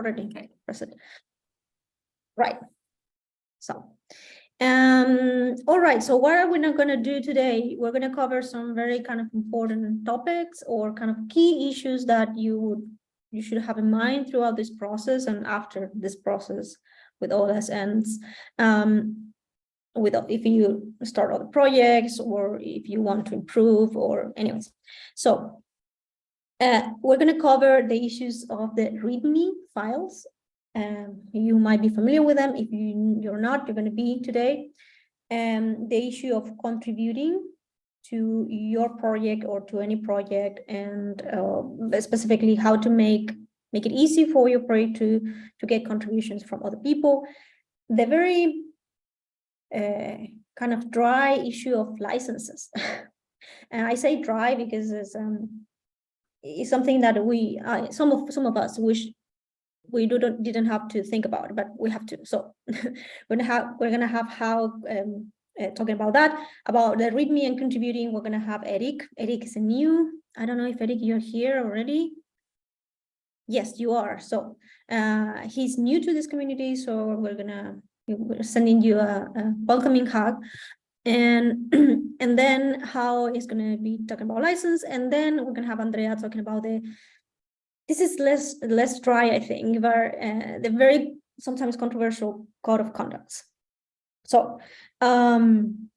already press it. Right. So, um, all right. So what are we not going to do today? We're going to cover some very kind of important topics or kind of key issues that you would you should have in mind throughout this process and after this process with all this ends. Um, with if you start other projects or if you want to improve or anyways. So uh, we're going to cover the issues of the README files. Um, you might be familiar with them. If you, you're not, you're going to be today. And the issue of contributing to your project or to any project and uh, specifically how to make make it easy for your project to to get contributions from other people the very uh, kind of dry issue of licenses and i say dry because it's um it's something that we uh, some of some of us wish we do not didn't have to think about but we have to so we're gonna have we're gonna have how um uh, talking about that, about the README and contributing, we're to have Eric. Eric is a new, I don't know if Eric, you're here already. Yes, you are. So uh, he's new to this community, so we're to we're sending you a, a welcoming hug. And, and then how is going to be talking about license. And then we're going to have Andrea talking about the, this is less, less dry, I think, where uh, the very sometimes controversial code of conducts. So um,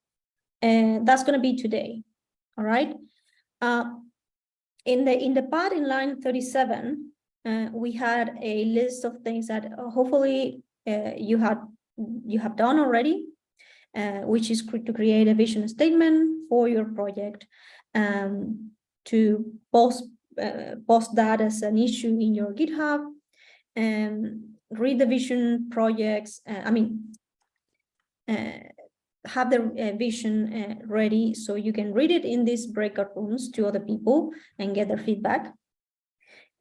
that's going to be today. All right. Uh, in the in the part in line 37, uh, we had a list of things that uh, hopefully uh, you had you have done already, uh, which is to create a vision statement for your project, um, to post uh, post that as an issue in your GitHub, and read the vision projects. I mean, uh, have the uh, vision uh, ready so you can read it in these breakout rooms to other people and get their feedback.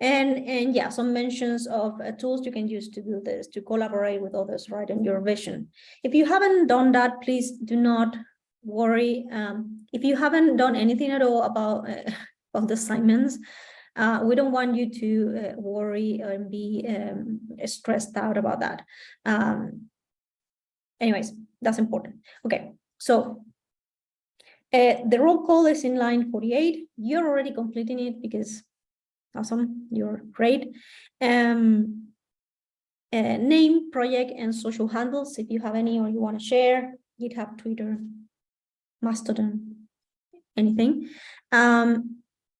And, and yeah, some mentions of uh, tools you can use to do this, to collaborate with others, right, in your vision. If you haven't done that, please do not worry. Um, if you haven't done anything at all about, about the assignments, uh, we don't want you to uh, worry and be um, stressed out about that. Um, anyways, that's important. Okay, so uh, the roll call is in line 48. You're already completing it because awesome, you're great. Um, uh, name, project, and social handles, if you have any or you want to share, GitHub, Twitter, Mastodon, anything. Um,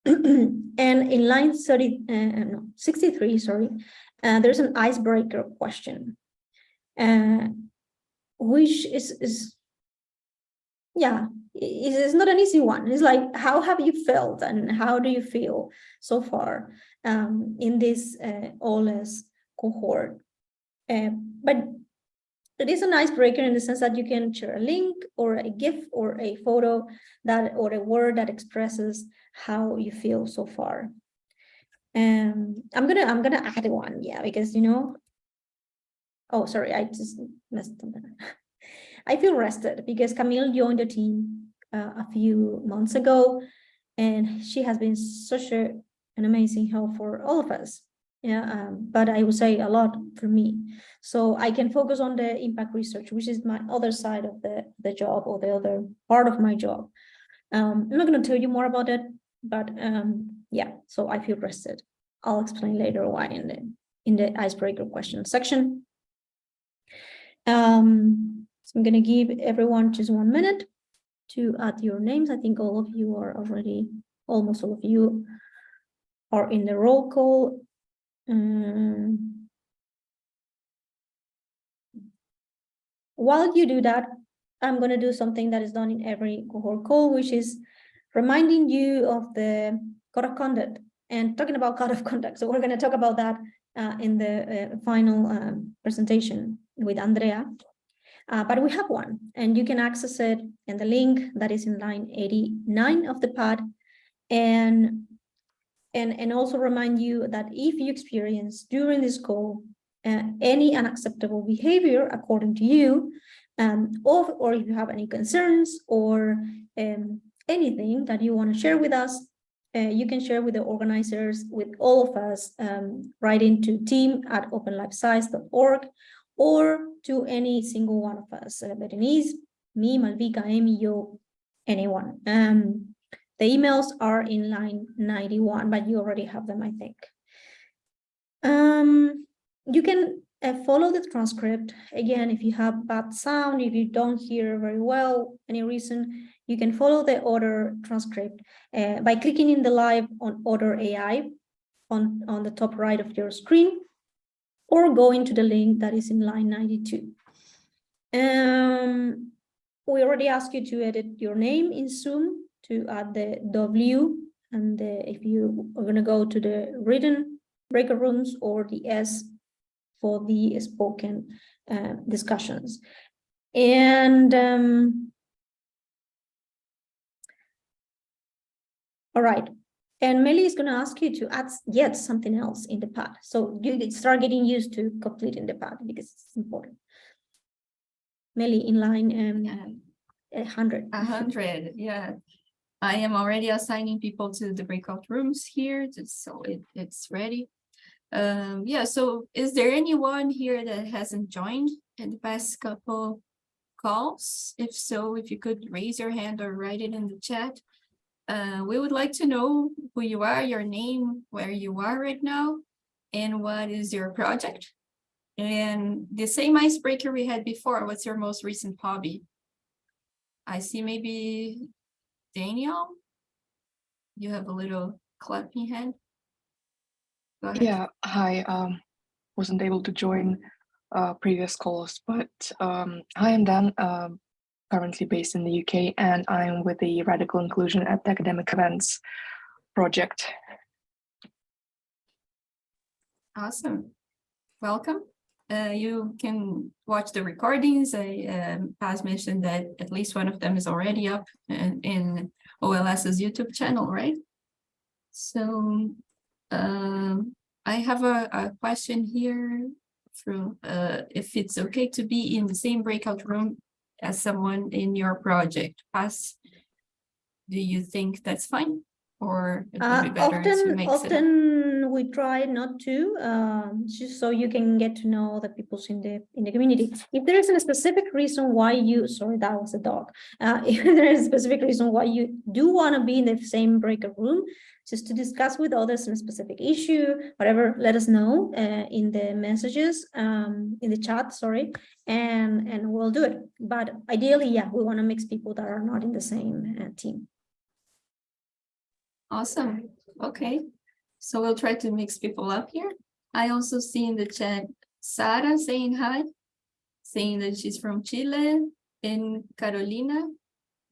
and in line 30, uh, no, 63, sorry, uh, there's an icebreaker question. Uh, which is is yeah it's not an easy one it's like how have you felt and how do you feel so far um, in this uh, OLS cohort uh, but it is an icebreaker in the sense that you can share a link or a GIF or a photo that or a word that expresses how you feel so far. Um, I'm gonna I'm gonna add one, yeah, because you know Oh, sorry, I just messed something. I feel rested because Camille joined the team uh, a few months ago, and she has been such a, an amazing help for all of us. Yeah, um, but I would say a lot for me. So I can focus on the impact research, which is my other side of the, the job or the other part of my job. Um, I'm not going to tell you more about it, but um, yeah, so I feel rested. I'll explain later why in the in the icebreaker question section. Um, so I'm going to give everyone just one minute to add your names. I think all of you are already, almost all of you are in the roll call. Um, while you do that, I'm going to do something that is done in every cohort call, which is reminding you of the code of conduct and talking about code of conduct. So we're going to talk about that uh, in the uh, final um, presentation with Andrea. Uh, but we have one and you can access it in the link that is in line 89 of the pod and and and also remind you that if you experience during this call uh, any unacceptable behavior according to you um, or, or if you have any concerns or um, anything that you want to share with us uh, you can share with the organizers, with all of us, um, write into team at openlifesci.org or to any single one of us, uh, Berenice, me, Malvika, Amy, yo, anyone. Um, the emails are in line 91, but you already have them, I think. Um, you can uh, follow the transcript. Again, if you have bad sound, if you don't hear very well, any reason, you can follow the Otter transcript uh, by clicking in the live on Otter AI on, on the top right of your screen or going to the link that is in line 92. Um, we already asked you to edit your name in Zoom to add the W and the, if you are going to go to the written breakout rooms or the S for the spoken uh, discussions. And um, all right, and Melly is going to ask you to add yet something else in the pad. So you start getting used to completing the pad because it's important. Melly in line um, Yeah. 100. A hundred, yeah. I am already assigning people to the breakout rooms here, just so it, it's ready. Um, yeah, so is there anyone here that hasn't joined in the past couple calls? If so, if you could raise your hand or write it in the chat. Uh, we would like to know who you are, your name, where you are right now, and what is your project? And the same icebreaker we had before, what's your most recent hobby? I see maybe Daniel. You have a little clapping hand. Go ahead. Yeah, hi. Um, wasn't able to join uh, previous calls, but um, hi, I'm Dan, um, currently based in the UK, and I'm with the Radical Inclusion at Academic Events project. Awesome. Welcome. Uh, you can watch the recordings. I um, Paz mentioned that at least one of them is already up in, in OLS's YouTube channel, right? So um, I have a, a question here from uh, if it's okay to be in the same breakout room as someone in your project. Paz, do you think that's fine? Or it would Uh, be better to often, it? up? often we try not to, um, just so you can get to know the peoples in the in the community. If there is a specific reason why you, sorry, that was a dog. Uh, if there is a specific reason why you do want to be in the same breakout room, just to discuss with others on a specific issue, whatever, let us know uh, in the messages, um, in the chat, sorry, and and we'll do it. But ideally, yeah, we want to mix people that are not in the same uh, team. Awesome. Okay. So we'll try to mix people up here. I also see in the chat Sara saying hi, saying that she's from Chile, and Carolina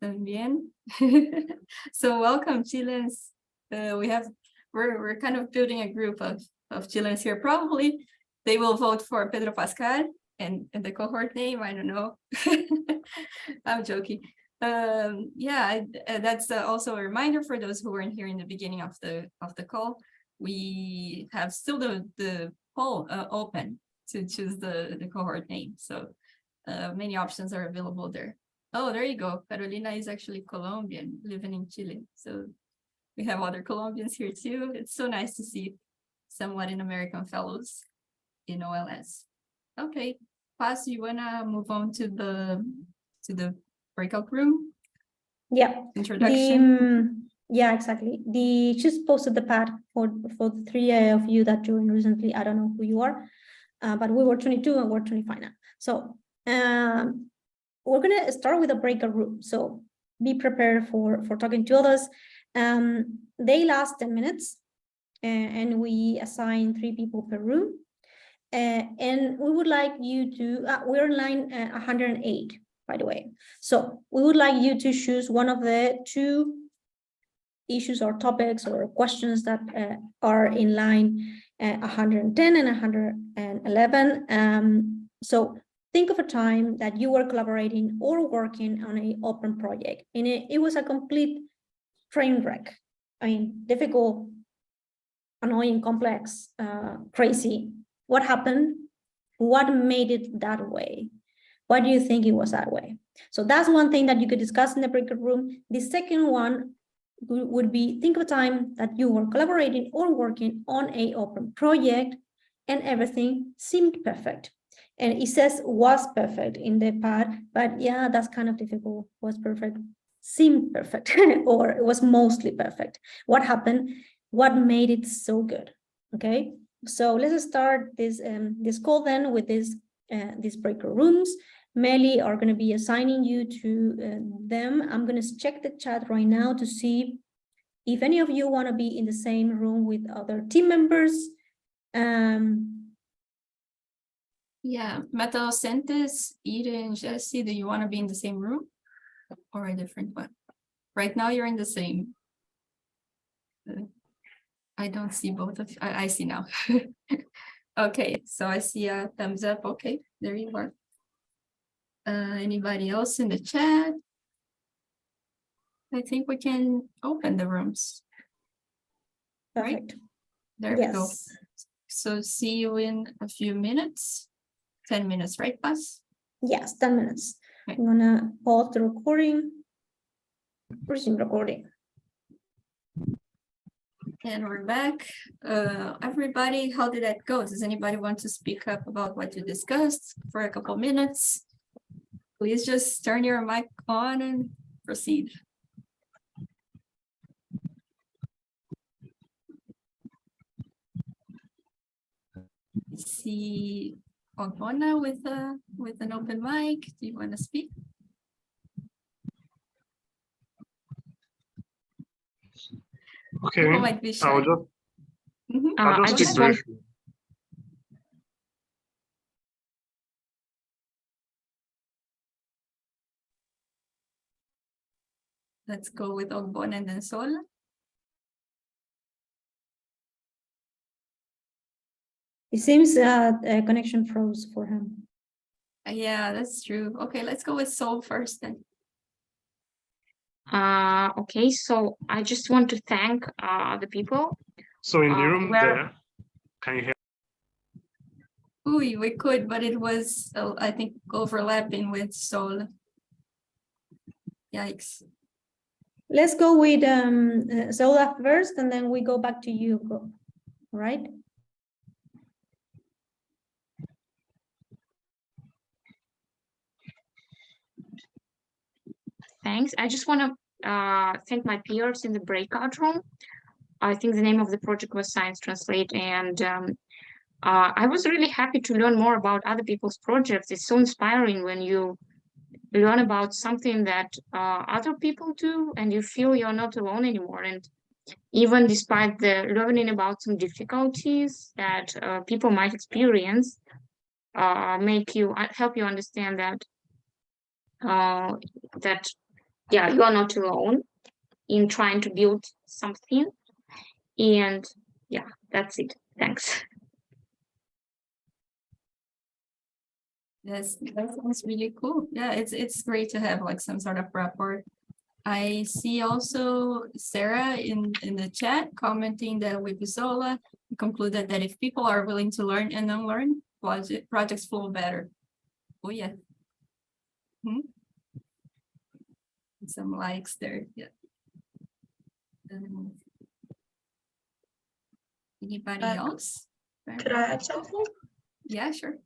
también. so welcome Chileans. Uh, we have we're we're kind of building a group of of Chileans here. Probably they will vote for Pedro Pascal and, and the cohort name. I don't know. I'm joking um yeah I- uh, that's uh, also a reminder for those who weren't here in the beginning of the of the call we have still the the poll uh, open to choose the the cohort name. So uh many options are available there. Oh there you go. Carolina is actually colombian living in chile. So we have other colombians here too. It's so nice to see some latin american fellows in ols okay Paz, you wanna move on to the to the breakout room? Yeah, The, introduction. um, yeah, exactly. The just posted the pad for for the three of you that joined recently. I don't know who you are, uh, but we were 22 and we're 25 now. So um, we're gonna start with a breakout room. So be prepared for for talking to others. Um, they last 10 minutes, and we assign three people per room. Uh, and we would like you to. Uh, we're in line uh, 108 by the way. So we would like you to choose one of the two issues or topics or questions that uh, are in line uh, 110 and 111. Um, so think of a time that you were collaborating or working on an open project and it, it was a complete train wreck. I mean, difficult, annoying, complex, uh, crazy. What happened? What made it that way? Why do you think it was that way? So that's one thing that you could discuss in the breakout room. The second one would be, think of a time that you were collaborating or working on a open project and everything seemed perfect. And it says was perfect in the pad, but yeah, that's kind of difficult. Was perfect, seemed perfect, or it was mostly perfect. What happened? What made it so good? Okay, so let's start this um this call then with this uh, these breaker rooms. Melly are going to be assigning you to uh, them. I'm going to check the chat right now to see if any of you want to be in the same room with other team members. Um, Yeah, Metal Centes, Eden, Jesse, do you want to be in the same room? Or a different one? Right now, you're in the same. Uh, I don't see both of, you. I, I see now. Okay, so I see a thumbs up. Okay, there you are. Uh, anybody else in the chat? I think we can open the rooms. Right. perfect. There we go. So see you in a few minutes. Ten minutes, right, Buzz? yes, 10 minutes. Okay. I'm gonna pause the recording. Resume recording. And we're back. Uh, everybody, how did that go? Does anybody want to speak up about what you discussed for a couple minutes? Please just turn your mic on and proceed. See Ogbonna with a, with an open mic. Do you want to speak? Okay, People I'll just, Mhm. Uh, I'll just go speak just want, Let's go with Ogbonna and then Sol. It seems uh, a connection froze for him. Uh, Yeah, that's true. Okay, let's go with Sol first then. Uh, okay, so I just want to thank uh, the people. So in the Uh, room where- there, can you hear? Ooh, we could, but it was, uh, I think, overlapping with Sol. Yikes. Let's go with um, uh, Zola first, and then we go back to you, right? Thanks. I just want to uh, thank my peers in the breakout room. I think the name of the project was Science Translate, and um, uh, I was really happy to learn more about other people's projects. It's so inspiring when you learn about something that uh, other people do, and you feel you're not alone anymore. And even despite the learning about some difficulties that uh, people might experience, uh, make you uh, help you understand that uh, that yeah you are not alone in trying to build something. And yeah that's it. Thanks That's, that sounds really cool. Yeah, it's, it's great to have like some sort of rapport. I see also Sarah in, in the chat commenting that with Zola, concluded that if people are willing to learn and unlearn, project, projects flow better. Oh, yeah. Hmm? Some likes there, yeah. Um, Anybody Uh, else? Could I add something? Yeah, sure.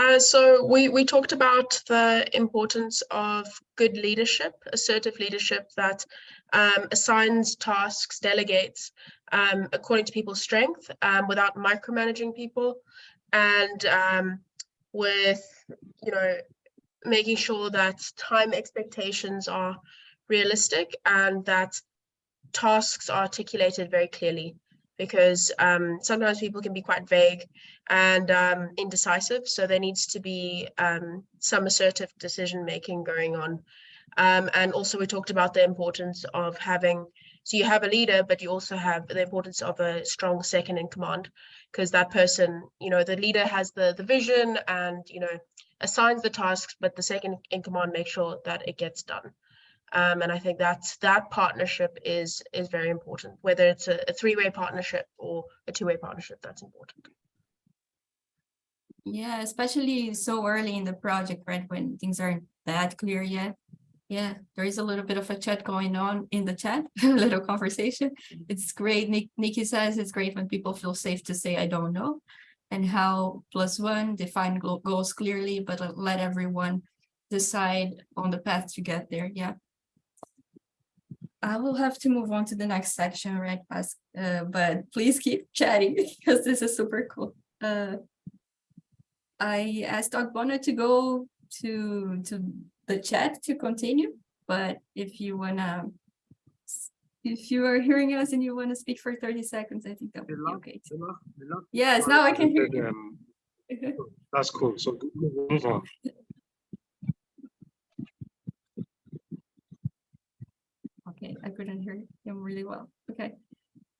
Uh, so we, we talked about the importance of good leadership, assertive leadership that um, assigns tasks, delegates um, according to people's strength um, without micromanaging people and um, with, you know, making sure that time expectations are realistic and that tasks are articulated very clearly because um, sometimes people can be quite vague and um, indecisive. So there needs to be um, some assertive decision making going on. Um, and also we talked about the importance of having, so you have a leader, but you also have the importance of a strong second in command because that person, you know, the leader has the, the vision and, you know, assigns the tasks, but the second in command makes sure that it gets done. Um, and I think that's that partnership is is very important, whether it's a, a three-way partnership or a two-way partnership, that's important. Yeah, especially so early in the project, right, when things aren't that clear yet. Yeah, there is a little bit of a chat going on in the chat, a little conversation. It's great. Nick, Nikki says it's great when people feel safe to say, I don't know. And how plus one define goals clearly, but let everyone decide on the path to get there. Yeah. I will have to move on to the next section, right? As, uh, but please keep chatting because this is super cool. Uh, I asked Ogbonna to go to, to the chat to continue, but if you wanna, if you are hearing us and you wanna speak for thirty seconds, I think that would be okay. too. Yes, now I can hear you. Um, That's cool. So move on. Okay, I couldn't hear him really well. Okay.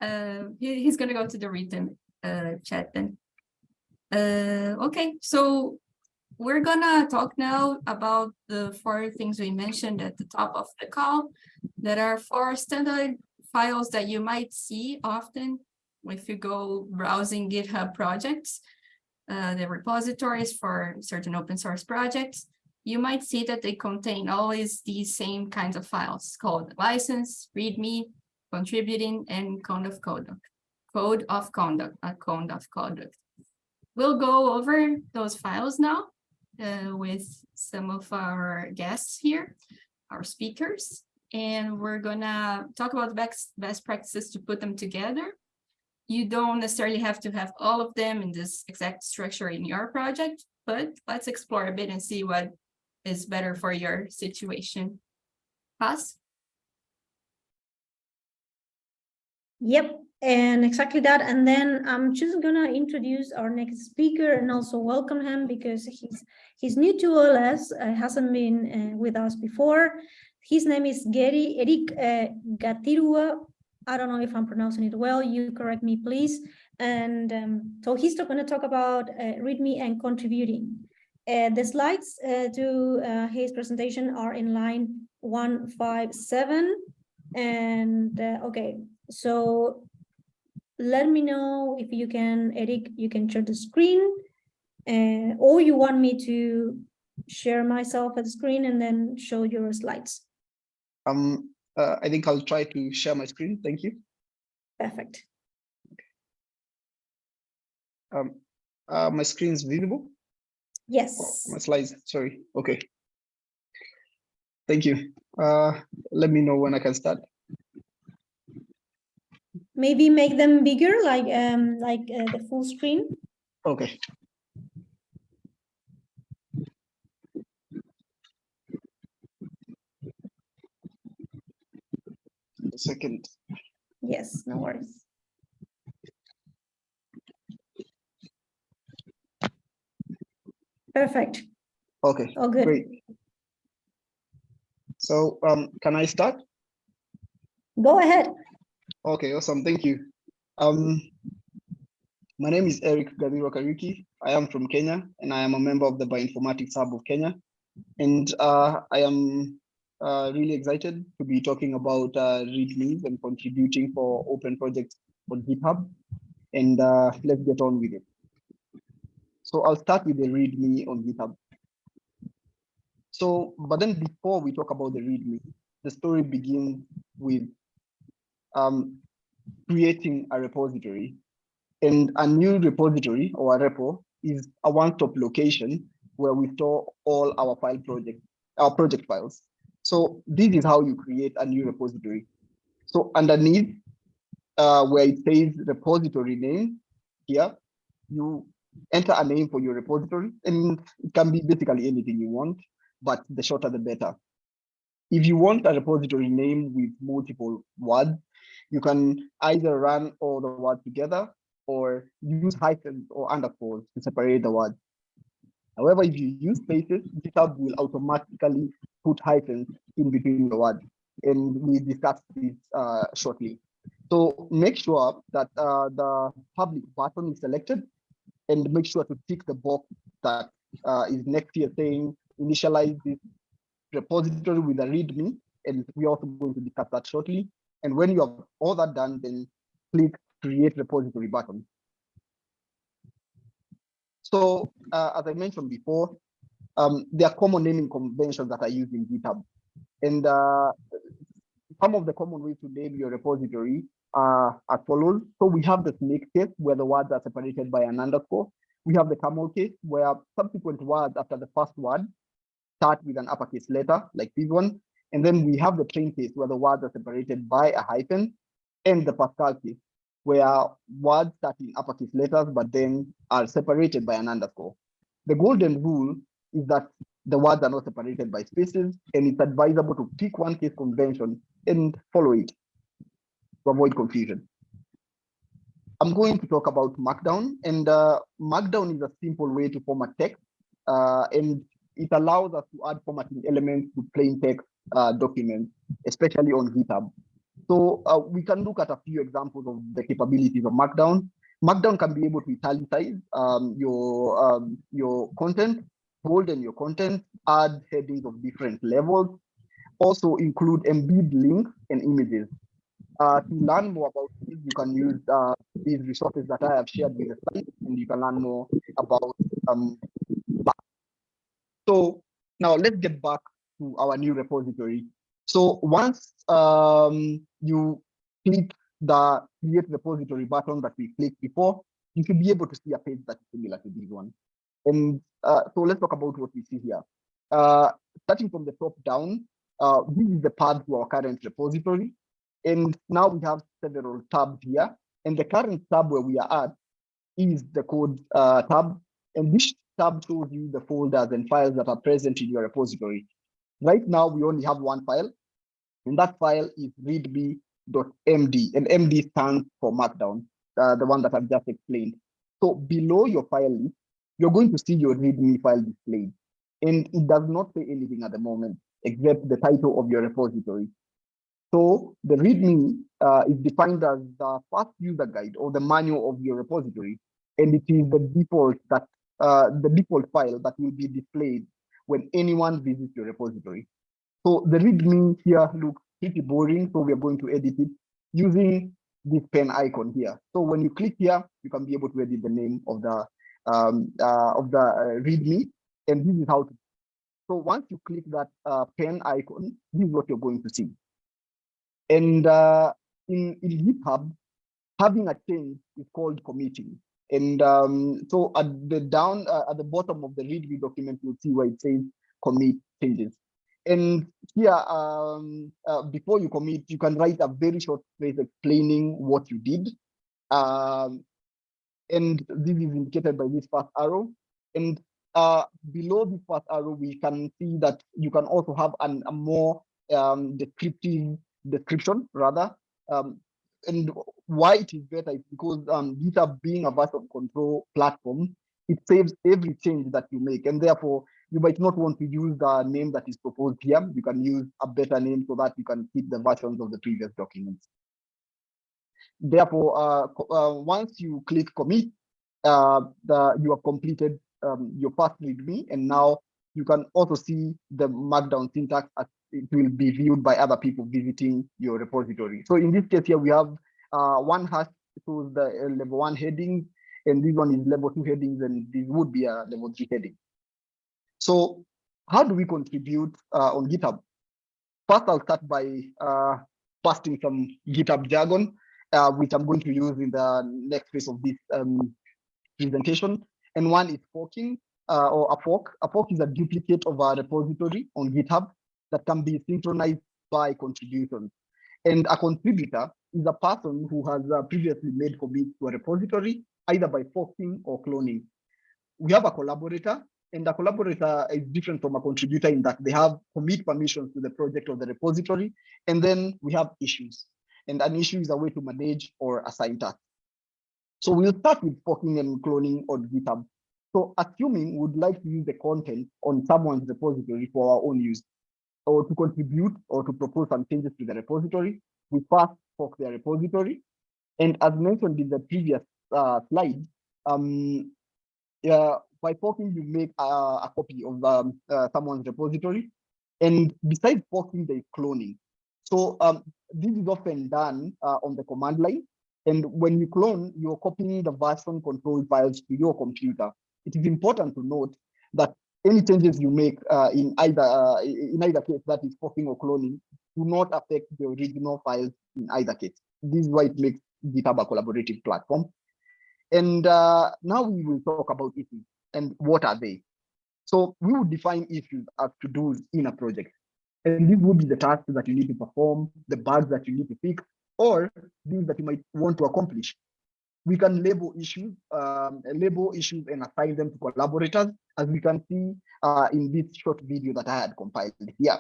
Uh, he, he's gonna go to the written uh chat then. Uh, okay, so we're gonna talk now about the four things we mentioned at the top of the call. That are four standard files that you might see often if you go browsing GitHub projects. Uh, the repositories for certain open source projects you might see that they contain always these same kinds of files called license, readme, contributing, and code of conduct. Code of conduct, a code of conduct. We'll go over those files now uh, with some of our guests here, our speakers, and we're gonna talk about best, best practices to put them together. You don't necessarily have to have all of them in this exact structure in your project, but let's explore a bit and see what is better for your situation. Paz? Yep, and exactly that. And then I'm just gonna introduce our next speaker and also welcome him because he's he's new to OLS, uh, hasn't been uh, with us before. His name is Gary Eric uh, Gatirua. I don't know if I'm pronouncing it well. You correct me, please. And um, so he's going to talk about uh, README and contributing. Uh, the slides uh, to uh, his presentation are in line 157. And uh, okay, so let me know if you can, Eric, you can share the screen. Uh, or you want me to share myself at the screen and then show your slides. Um, uh, I think I'll try to share my screen. Thank you. Perfect. Um, uh, my screen is visible. Oh, Yes. my slides, sorry. Okay. Thank you. Uh, let me know when I can start. Maybe make them bigger, like um, like uh, the full screen. Okay. Second. Yes, no worries. Perfect. Okay, All good. great. So um, can I start? Go ahead. Okay, awesome. Thank you. Um, my name is Eric Gabiro Kariki. I am from Kenya and I am a member of the Bioinformatics Hub of Kenya. And uh, I am uh, really excited to be talking about uh, READMEs and contributing for open projects on GitHub. And uh, let's get on with it. So I'll start with the README on GitHub. So, but then before we talk about the README, the story begins with um, creating a repository. And a new repository or a repo is a one-stop location where we store all our file project, our project files. So this is how you create a new repository. So underneath uh, where it says repository name here, you enter a name for your repository and it can be basically anything you want, but the shorter the better. If you want a repository name with multiple words, you can either run all the words together or use hyphens or underscores to separate the words. However, if you use spaces, GitHub will automatically put hyphens in between the words. And we discuss this uh, shortly. So make sure that uh, the public button is selected and make sure to tick the box that uh, is next here saying initialize this repository with a README. And we're also going to discuss that shortly. And when you have all that done, then click create repository button. So uh, as I mentioned before, um, there are common naming conventions that are used in GitHub. And uh, some of the common ways to name your repository Uh, as follows. So we have the snake case where the words are separated by an underscore. We have the camel case where subsequent words after the first word start with an uppercase letter like this one. And then we have the train case where the words are separated by a hyphen and the Pascal case where words start in uppercase letters but then are separated by an underscore. The golden rule is that the words are not separated by spaces and it's advisable to pick one case convention and follow it to avoid confusion. I'm going to talk about Markdown and uh, Markdown is a simple way to format text uh, and it allows us to add formatting elements to plain text uh, documents, especially on GitHub. So uh, we can look at a few examples of the capabilities of Markdown. Markdown can be able to italicize um, your um, your content, bolden your content, add headings of different levels, also include embed links and images. Uh, to learn more about this, you can use uh, these resources that I have shared with the site, and you can learn more about um, so now let's get back to our new repository. So once um, you click the create repository button that we clicked before, you should be able to see a page that is similar to this one. And uh, so let's talk about what we see here. Uh, starting from the top down, uh, this is the path to our current repository. And now we have several tabs here. And the current tab where we are at is the code uh, tab. And this tab shows you the folders and files that are present in your repository. Right now, we only have one file, and that file is readme.md, and MD stands for Markdown, uh, the one that I've just explained. So below your file list, you're going to see your README file displayed, and it does not say anything at the moment except the title of your repository. So the README uh, is defined as the first user guide or the manual of your repository, and it is the default that uh, the default file that will be displayed when anyone visits your repository. So the README here looks pretty boring, so we are going to edit it using this pen icon here. So when you click here, you can be able to edit the name of the um, uh, of the uh, README, and this is how to. So once you click that uh, pen icon, this is what you're going to see. And uh, in, in GitHub, having a change is called committing. And um, so at the down uh, at the bottom of the README document, you'll see where it says commit changes. And here, um, uh, before you commit, you can write a very short phrase explaining what you did. Um, and this is indicated by this first arrow. And uh, below this first arrow, we can see that you can also have an, a more um, descriptive description rather. Um, and why it is better is because um, GitHub being a version control platform, it saves every change that you make. And therefore, you might not want to use the name that is proposed here. You can use a better name so that you can keep the versions of the previous documents. Therefore, uh, uh, once you click commit, uh, the, you have completed um, your first README, and now you can also see the Markdown syntax as it will be viewed by other people visiting your repository. So in this case here, we have uh, one hash to the uh, level one heading, and this one is level two headings, and this would be a level three heading. So how do we contribute uh, on GitHub? First, I'll start by uh, posting some GitHub jargon, uh, which I'm going to use in the next phase of this um, presentation. And one is forking uh, or a fork. A fork is a duplicate of a repository on GitHub that can be synchronized by contributions. And a contributor is a person who has uh, previously made commits to a repository, either by forking or cloning. We have a collaborator, and a collaborator is different from a contributor in that they have commit permissions to the project or the repository. And then we have issues. And an issue is a way to manage or assign tasks. So we'll start with forking and cloning on GitHub. So assuming we'd like to use the content on someone's repository for our own use, or to contribute or to propose some changes to the repository, we first fork the repository. And as mentioned in the previous uh, slide, um, uh, by forking, you make a, a copy of um, uh, someone's repository. And besides forking, there is cloning. So um, this is often done uh, on the command line. And when you clone, you're copying the version control files to your computer. It is important to note that any changes you make uh, in either uh, in either case that is forking or cloning do not affect the original files in either case. This is why it makes GitHub a collaborative platform. And uh, now we will talk about issues and what are they. So we will define issues as to do in a project. And these would be the tasks that you need to perform, the bugs that you need to fix, or things that you might want to accomplish. We can label issues, um, label issues and assign them to collaborators, as we can see uh, in this short video that I had compiled here.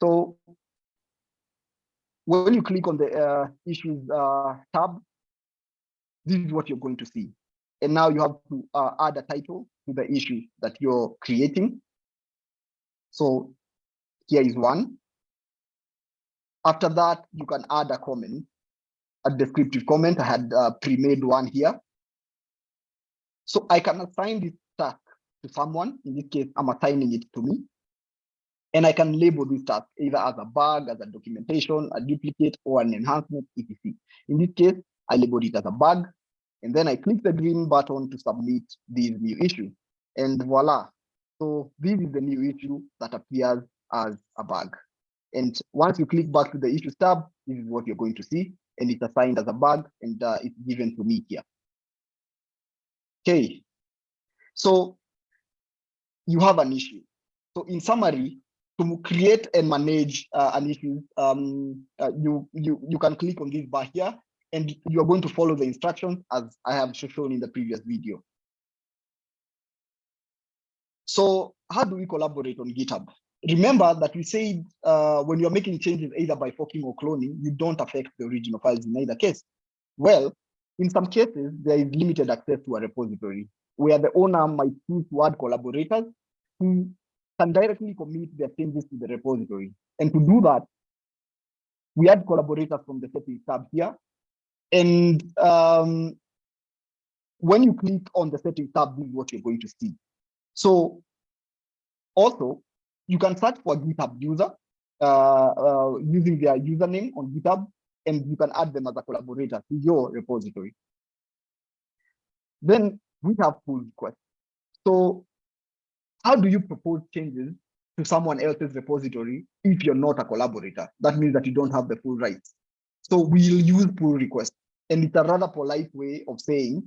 So when you click on the uh, issues uh, tab, this is what you're going to see. And now you have to uh, add a title to the issue that you're creating. So here is one. After that, you can add a comment, a descriptive comment. I had uh, pre-made one here. So I can assign this task to someone. In this case, I'm assigning it to me. And I can label this task either as a bug, as a documentation, a duplicate, or an enhancement, etc. In this case, I labeled it as a bug. And then I click the green button to submit this new issue. And voila. So this is the new issue that appears as a bug. And once you click back to the issues tab, this is what you're going to see. And it's assigned as a bug and uh, it's given to me here. Okay. So you have an issue. So in summary, to create and manage uh, an issue, um, uh, you, you, you can click on this bar here and you're going to follow the instructions as I have shown in the previous video. So how do we collaborate on GitHub? Remember that we said uh, when you're making changes either by forking or cloning, you don't affect the original files in either case. Well, in some cases, there is limited access to a repository where the owner might choose to add collaborators who can directly commit their changes to the repository. And to do that, we add collaborators from the settings tab here. And um, when you click on the settings tab, this is what you're going to see. So also, you can search for GitHub user uh, uh, using their username on GitHub, and you can add them as a collaborator to your repository. Then we have pull requests. So how do you propose changes to someone else's repository if you're not a collaborator? That means that you don't have the full rights. So we'll use pull request. And it's a rather polite way of saying,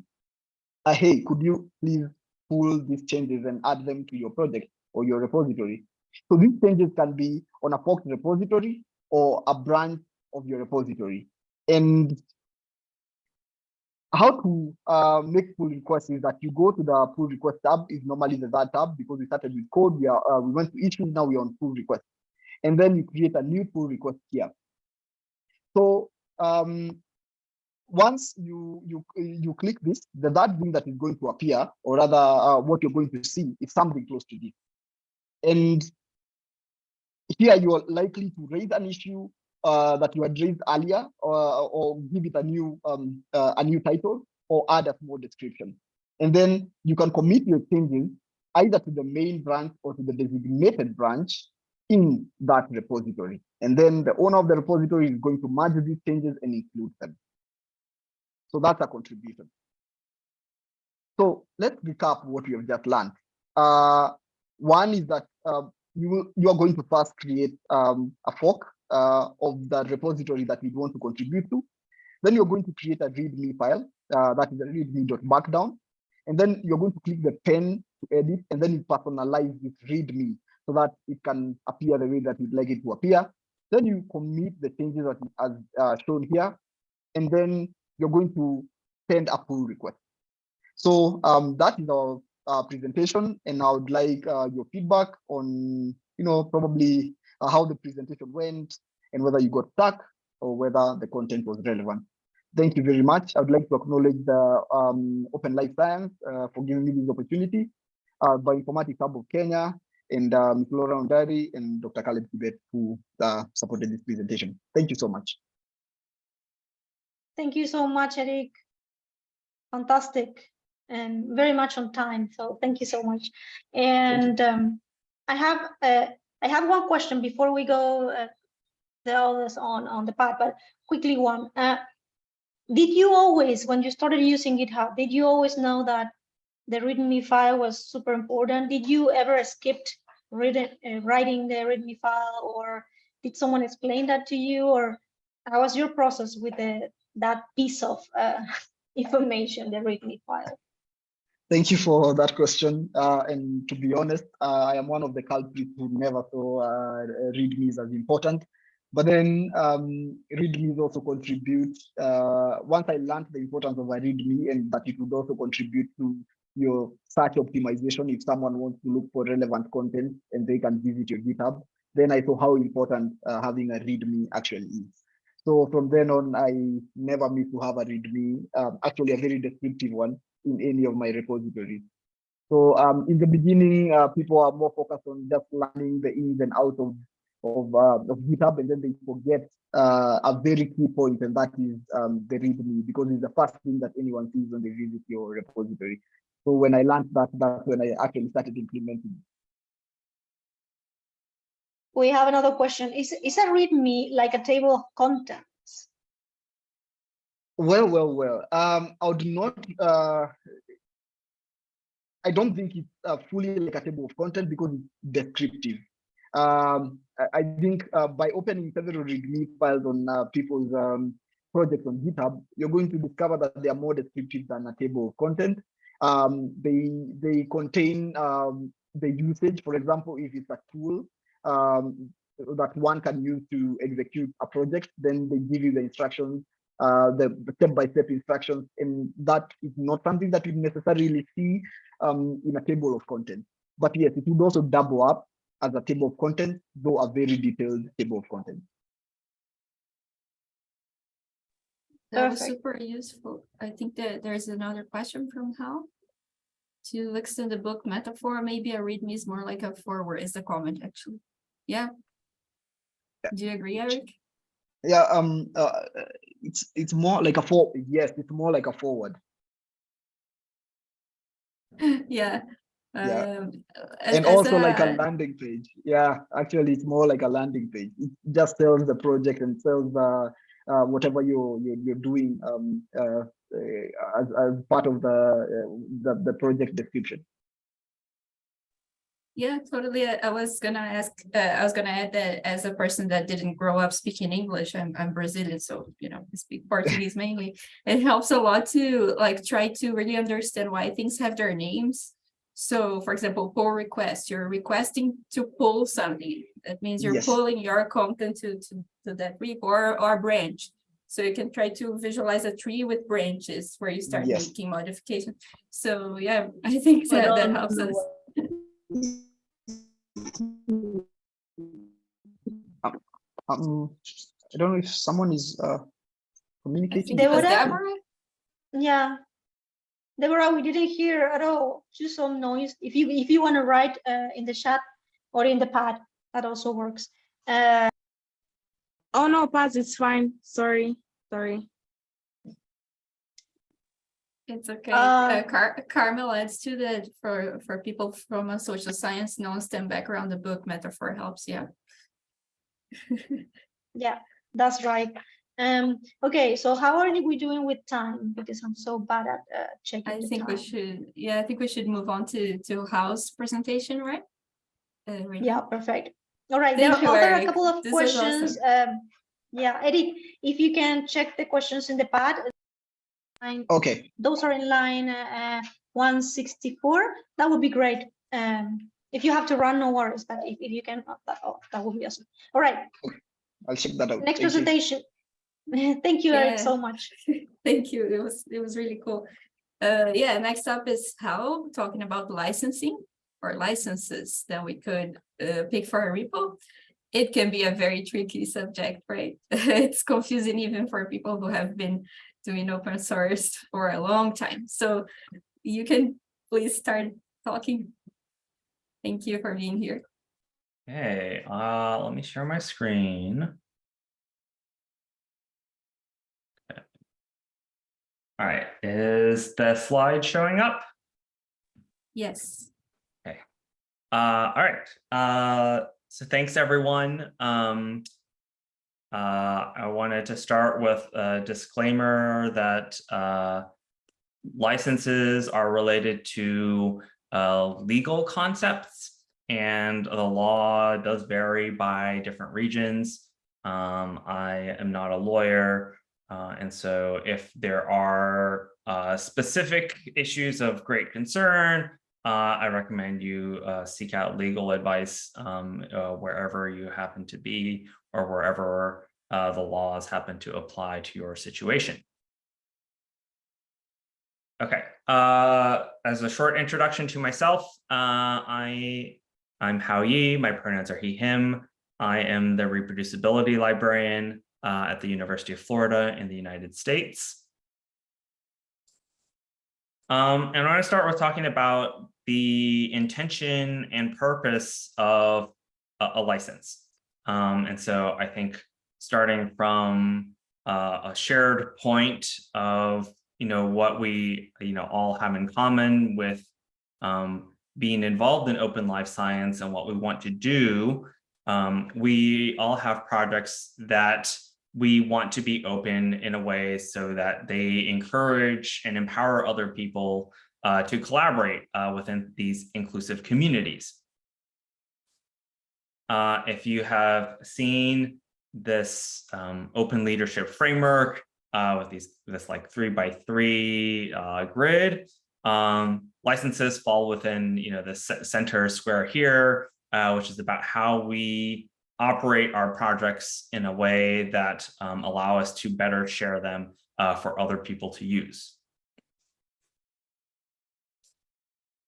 uh, hey, could you please pull these changes and add them to your project or your repository? So these changes can be on a forked repository or a branch of your repository. And how to uh, make pull requests is that you go to the pull request tab is normally the that tab because we started with code. We are uh, we went to issues now we're on pull request, and then you create a new pull request here. So um, once you you you click this, the that thing that is going to appear, or rather uh, what you're going to see, is something close to this. And here you are likely to raise an issue uh, that you had raised earlier, or, or give it a new um, uh, a new title, or add a small description. And then you can commit your changes either to the main branch or to the designated branch in that repository. And then the owner of the repository is going to merge these changes and include them. So that's a contribution. So let's recap what we have just learned. Uh, one is that uh, you will, you are going to first create um, a fork uh, of the repository that you want to contribute to. Then you're going to create a README file uh, that is a readme.markdown. And then you're going to click the pen to edit, and then you personalize this README so that it can appear the way that you'd like it to appear. Then you commit the changes that as uh, shown here, and then you're going to send a pull request. So um, that is our uh, presentation, and I would like uh, your feedback on, you know, probably uh, how the presentation went and whether you got stuck or whether the content was relevant. Thank you very much. I would like to acknowledge the um, Open Life Science uh, for giving me this opportunity, uh, Bioinformatics Hub of Kenya, and uh, Ms. Laura Ondari and Dr. Caleb Kibet who uh, supported this presentation. Thank you so much. Thank you so much, Eric. Fantastic and very much on time. So thank you so much. And um, I have uh, I have one question before we go uh, the others on on the path, but quickly one. Uh, did you always, when you started using GitHub, did you always know that the README file was super important. Did you ever skipped reading, uh, writing the README file, or did someone explain that to you, or how was your process with the that piece of uh, information, the README file? Thank you for that question. Uh, and to be honest, uh, I am one of the culprits who never saw uh, readmes as important. But then um, readmes also contribute. Uh, once I learned the importance of a readme and that it would also contribute to your search optimization if someone wants to look for relevant content and they can visit your GitHub, then I saw how important uh, having a readme actually is. So from then on, I never miss to have a readme, um, actually a very descriptive one in any of my repositories. So um, in the beginning, uh, people are more focused on just learning the ins and outs of of, uh, of GitHub, and then they forget uh, a very key point, and that is um, the README, because it's the first thing that anyone sees when they visit your repository. So when I learned that, that's when I actually started implementing. We have another question. Is, is a README like a table of contents? Well, well, well. Um, I would not. Uh, I don't think it's uh, fully like a table of content because it's descriptive. Um, I, think uh, by opening several README files on uh, people's um, projects on GitHub, you're going to discover that they are more descriptive than a table of content. Um, they they contain um, the usage. For example, if it's a tool um, that one can use to execute a project, then they give you the instructions uh, the step-by-step -step instructions, and that is not something that you necessarily see um, in a table of contents. But yes, it would also double up as a table of contents, though a very detailed table of contents. That was super useful. I think that there's another question from Hao. To extend the book metaphor, maybe a readme is more like a foreword is the comment actually. Yeah. Do you agree, Eric? Yeah, um, uh, it's it's more like a for yes, it's more like a foreword. Yeah. Yeah. Um, and also like a a- landing page. Yeah, actually, it's more like a landing page. It just tells the project and tells the uh, whatever you're you're, you're doing um, uh, uh, as as part of the, uh, the the project description. Yeah, totally. I I was gonna ask, uh, I was gonna add that as a person that didn't grow up speaking English, I'm, I'm Brazilian, so, you know, I speak Portuguese mainly. It helps a lot to like try to really understand why things have their names. So for example, pull request, you're requesting to pull something. That means you're Yes. pulling your content to, to, to that repo or, or branch. So you can try to visualize a tree with branches where you start Yes. making modifications. So yeah, I think that, that helps know us. Um, I don't know if someone is uh, communicating. think it was Deborah? Deborah. Yeah. Deborah, we didn't hear at all, just some noise. If you, if you want to write uh, in the chat or in the pad, that also works. Uh, Oh no, Paz, it's fine. Sorry, sorry. It's okay. Uh, Uh, Car- Carmel adds to that for, for people from a social science, non-STEM background, the book metaphor helps, yeah. Yeah, that's right. Um, okay, so how are we doing with time? Because I'm so bad at uh, checking I the think we should, yeah, I think we should move on to, to Hao's presentation, right? Uh? Yeah, perfect. All right, there Thank you, are other a couple of This questions. Um, yeah, Eric, if you can check the questions in the pad. Line- Okay, Those are in line uh, 164. That would be great. Um, if you have to run, no worries, but if, if you can, uh, that, oh, that would be awesome. All right, I'll check that out. next Thank you. presentation. Thank you, Eric, so much. Thank you. It was, it was really cool. Uh, yeah, next up is Hao talking about licensing or licenses that we could uh, pick for a repo. It can be a very tricky subject, right? It's confusing even for people who have been doing open source for a long time. So you can please start talking. Thank you for being here. Okay, uh, let me share my screen. Okay. All right, is the slide showing up? Yes. Okay. Uh, all right, uh, so thanks everyone. Um, uh, I wanted to start with a disclaimer that, uh, licenses are related to uh, legal concepts and the law does vary by different regions. Um, I am not a lawyer, uh, and so if there are uh, specific issues of great concern, uh, I recommend you uh, seek out legal advice um, uh, wherever you happen to be or wherever uh, the laws happen to apply to your situation. Okay, uh, as a short introduction to myself, uh, I, I'm Hao Ye, my pronouns are he, him. I am the reproducibility librarian at the University of Florida in the United States. Um, and I want to start with talking about the intention and purpose of a, a license. Um, and so I think starting from uh, a shared point of, you know, what we, you know, all have in common with um, being involved in open life science and what we want to do, um, we all have projects that we want to be open in a way so that they encourage and empower other people uh, to collaborate uh, within these inclusive communities. Uh, if you have seen this um, open leadership framework uh, with these this like three by three uh, grid, um, licenses fall within you know the center square here, uh, which is about how we operate our projects in a way that um, allow us to better share them uh, for other people to use.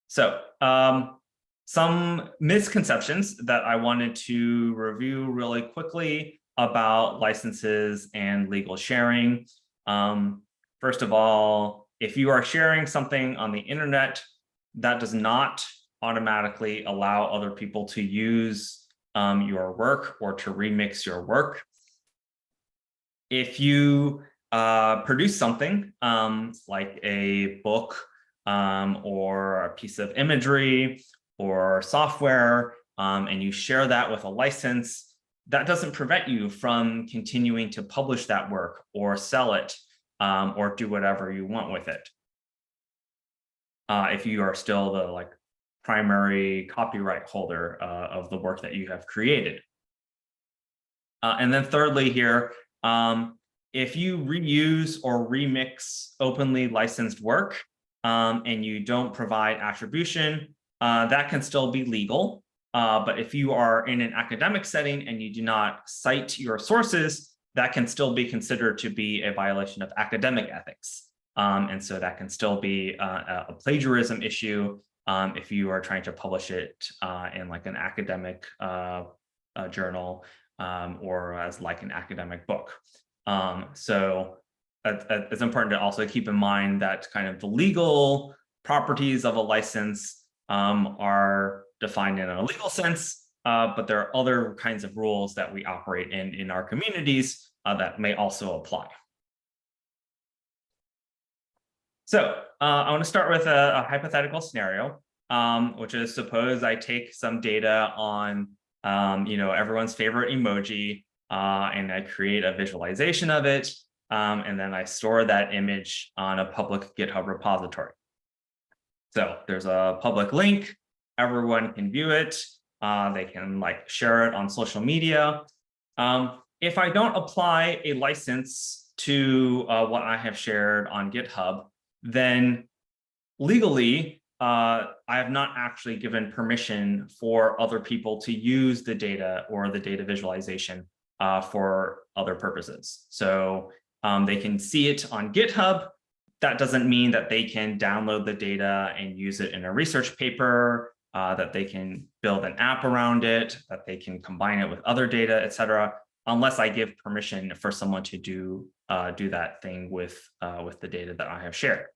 So um, some misconceptions that I wanted to review really quickly about licenses and legal sharing. Um, first of all, if you are sharing something on the internet, that does not automatically allow other people to use um, your work or to remix your work. If you uh, produce something um, like a book um, or a piece of imagery or software, um, and you share that with a license, that doesn't prevent you from continuing to publish that work or sell it um, or do whatever you want with it. Uh, if you are still the like primary copyright holder uh, of the work that you have created. Uh, and then thirdly here, um, if you reuse or remix openly licensed work um, and you don't provide attribution, uh, that can still be legal. Uh, but if you are in an academic setting and you do not cite your sources, that can still be considered to be a violation of academic ethics. Um, and so that can still be uh, a plagiarism issue um, if you are trying to publish it uh, in like an academic uh, uh, journal um, or as like an academic book. Um, so it's important to also keep in mind that kind of the legal properties of a license um, are defined in a legal sense, uh, but there are other kinds of rules that we operate in in our communities uh, that may also apply. So uh, I want to start with a, a hypothetical scenario, um, which is suppose I take some data on, um, you know, everyone's favorite emoji, uh, and I create a visualization of it, um, and then I store that image on a public GitHub repository. So there's a public link, everyone can view it, uh, they can like share it on social media. Um, if I don't apply a license to uh, what I have shared on GitHub, then legally, uh, I have not actually given permission for other people to use the data or the data visualization uh, for other purposes. So um, they can see it on GitHub. That doesn't mean that they can download the data and use it in a research paper, uh, that they can build an app around it, that they can combine it with other data, et cetera, unless I give permission for someone to do uh, do that thing with uh, with the data that I have shared.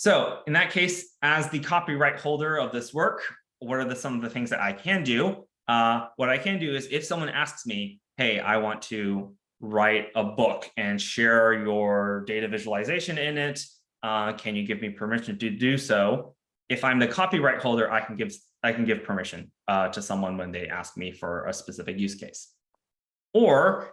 So in that case, as the copyright holder of this work, what are the, some of the things that I can do? Uh, what I can do is if someone asks me, hey, I want to write a book and share your data visualization in it, uh, can you give me permission to do so? If I'm the copyright holder, I can give I can give permission uh, to someone when they ask me for a specific use case. Or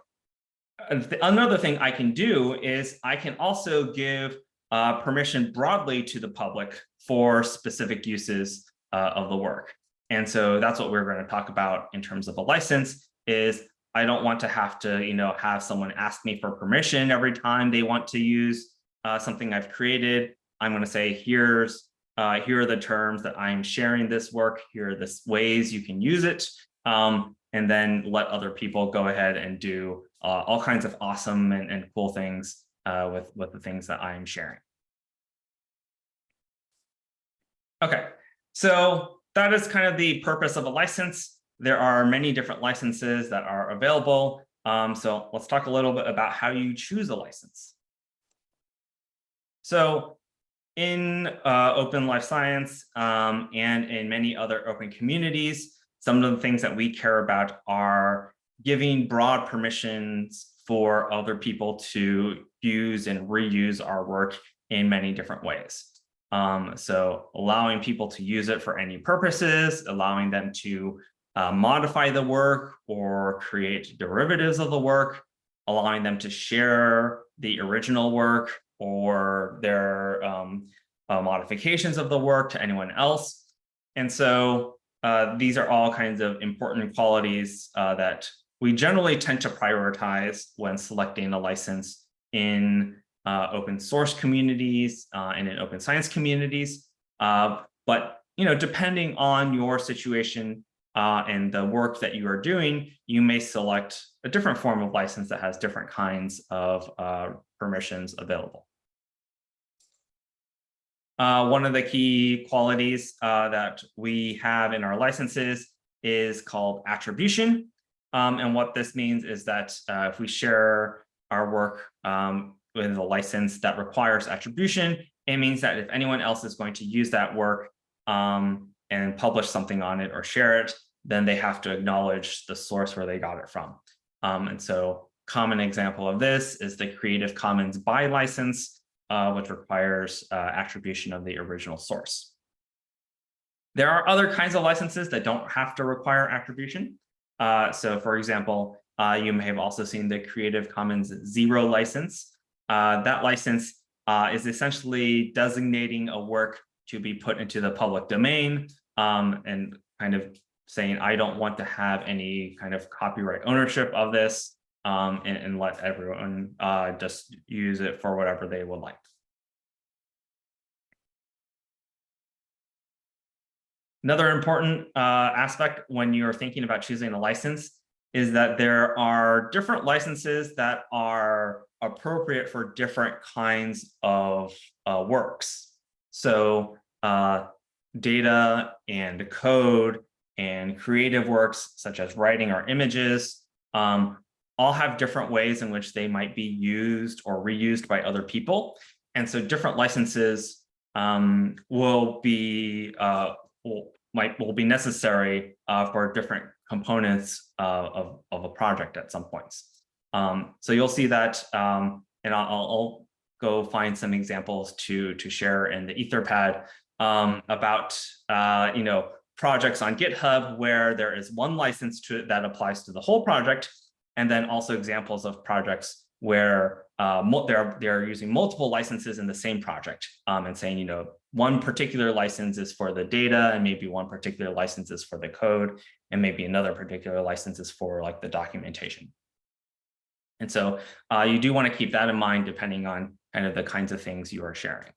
uh, another thing I can do is I can also give uh, permission broadly to the public for specific uses uh, of the work. And so that's what we're going to talk about in terms of a license is I don't want to have to, you know, have someone ask me for permission every time they want to use uh, something I've created. I'm going to say, here's, uh, here are the terms that I'm sharing this work. Here are the ways you can use it. Um, and then let other people go ahead and do uh, all kinds of awesome and, and cool things uh, with, with the things that I'm sharing. Okay, so that is kind of the purpose of a license. There are many different licenses that are available. Um, so let's talk a little bit about how you choose a license. So in uh, open life science um, and in many other open communities, some of the things that we care about are giving broad permissions for other people to use and reuse our work in many different ways. Um, so allowing people to use it for any purposes, allowing them to uh, modify the work or create derivatives of the work, allowing them to share the original work or their um, uh, modifications of the work to anyone else. And so uh, these are all kinds of important qualities uh, that we generally tend to prioritize when selecting a license in uh, open source communities uh, and in open science communities. Uh, but you know, depending on your situation uh, and the work that you are doing, you may select a different form of license that has different kinds of uh, permissions available. Uh, one of the key qualities that we have in our licenses is called attribution. Um, and what this means is that if we share our work um, with a license that requires attribution, it means that if anyone else is going to use that work um, and publish something on it or share it, then they have to acknowledge the source where they got it from. Um, and so common example of this is the Creative Commons by license, uh, which requires uh, attribution of the original source. There are other kinds of licenses that don't have to require attribution. Uh, so for example, uh, you may have also seen the Creative Commons zero license. Uh, that license uh, is essentially designating a work to be put into the public domain um, and kind of saying, I don't want to have any kind of copyright ownership of this um, and, and, let everyone uh, just use it for whatever they would like. Another important uh, aspect when you're thinking about choosing a license is that there are different licenses that are appropriate for different kinds of uh, works. So uh, data and code and creative works such as writing or images um, all have different ways in which they might be used or reused by other people. And so different licenses um, will be uh, will, might will be necessary uh, for different components of, of a project at some points. Um, so you'll see that, um, and I'll, I'll, go find some examples to, to share in the Etherpad um, about, uh, you know, projects on GitHub where there is one license to it that applies to the whole project, and then also examples of projects where uh, they're, they're using multiple licenses in the same project um, and saying, you know, one particular license is for the data and maybe one particular license is for the code and maybe another particular license is for like the documentation. And so uh, you do want to keep that in mind depending on kind of the kinds of things you are sharing.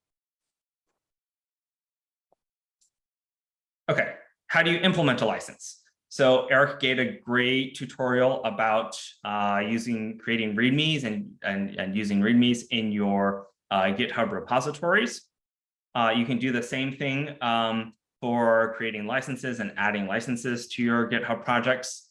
Okay, how do you implement a license? So Eric gave a great tutorial about uh, using creating READMEs and, and, and using READMEs in your uh, GitHub repositories. Uh, you can do the same thing um, for creating licenses and adding licenses to your GitHub projects.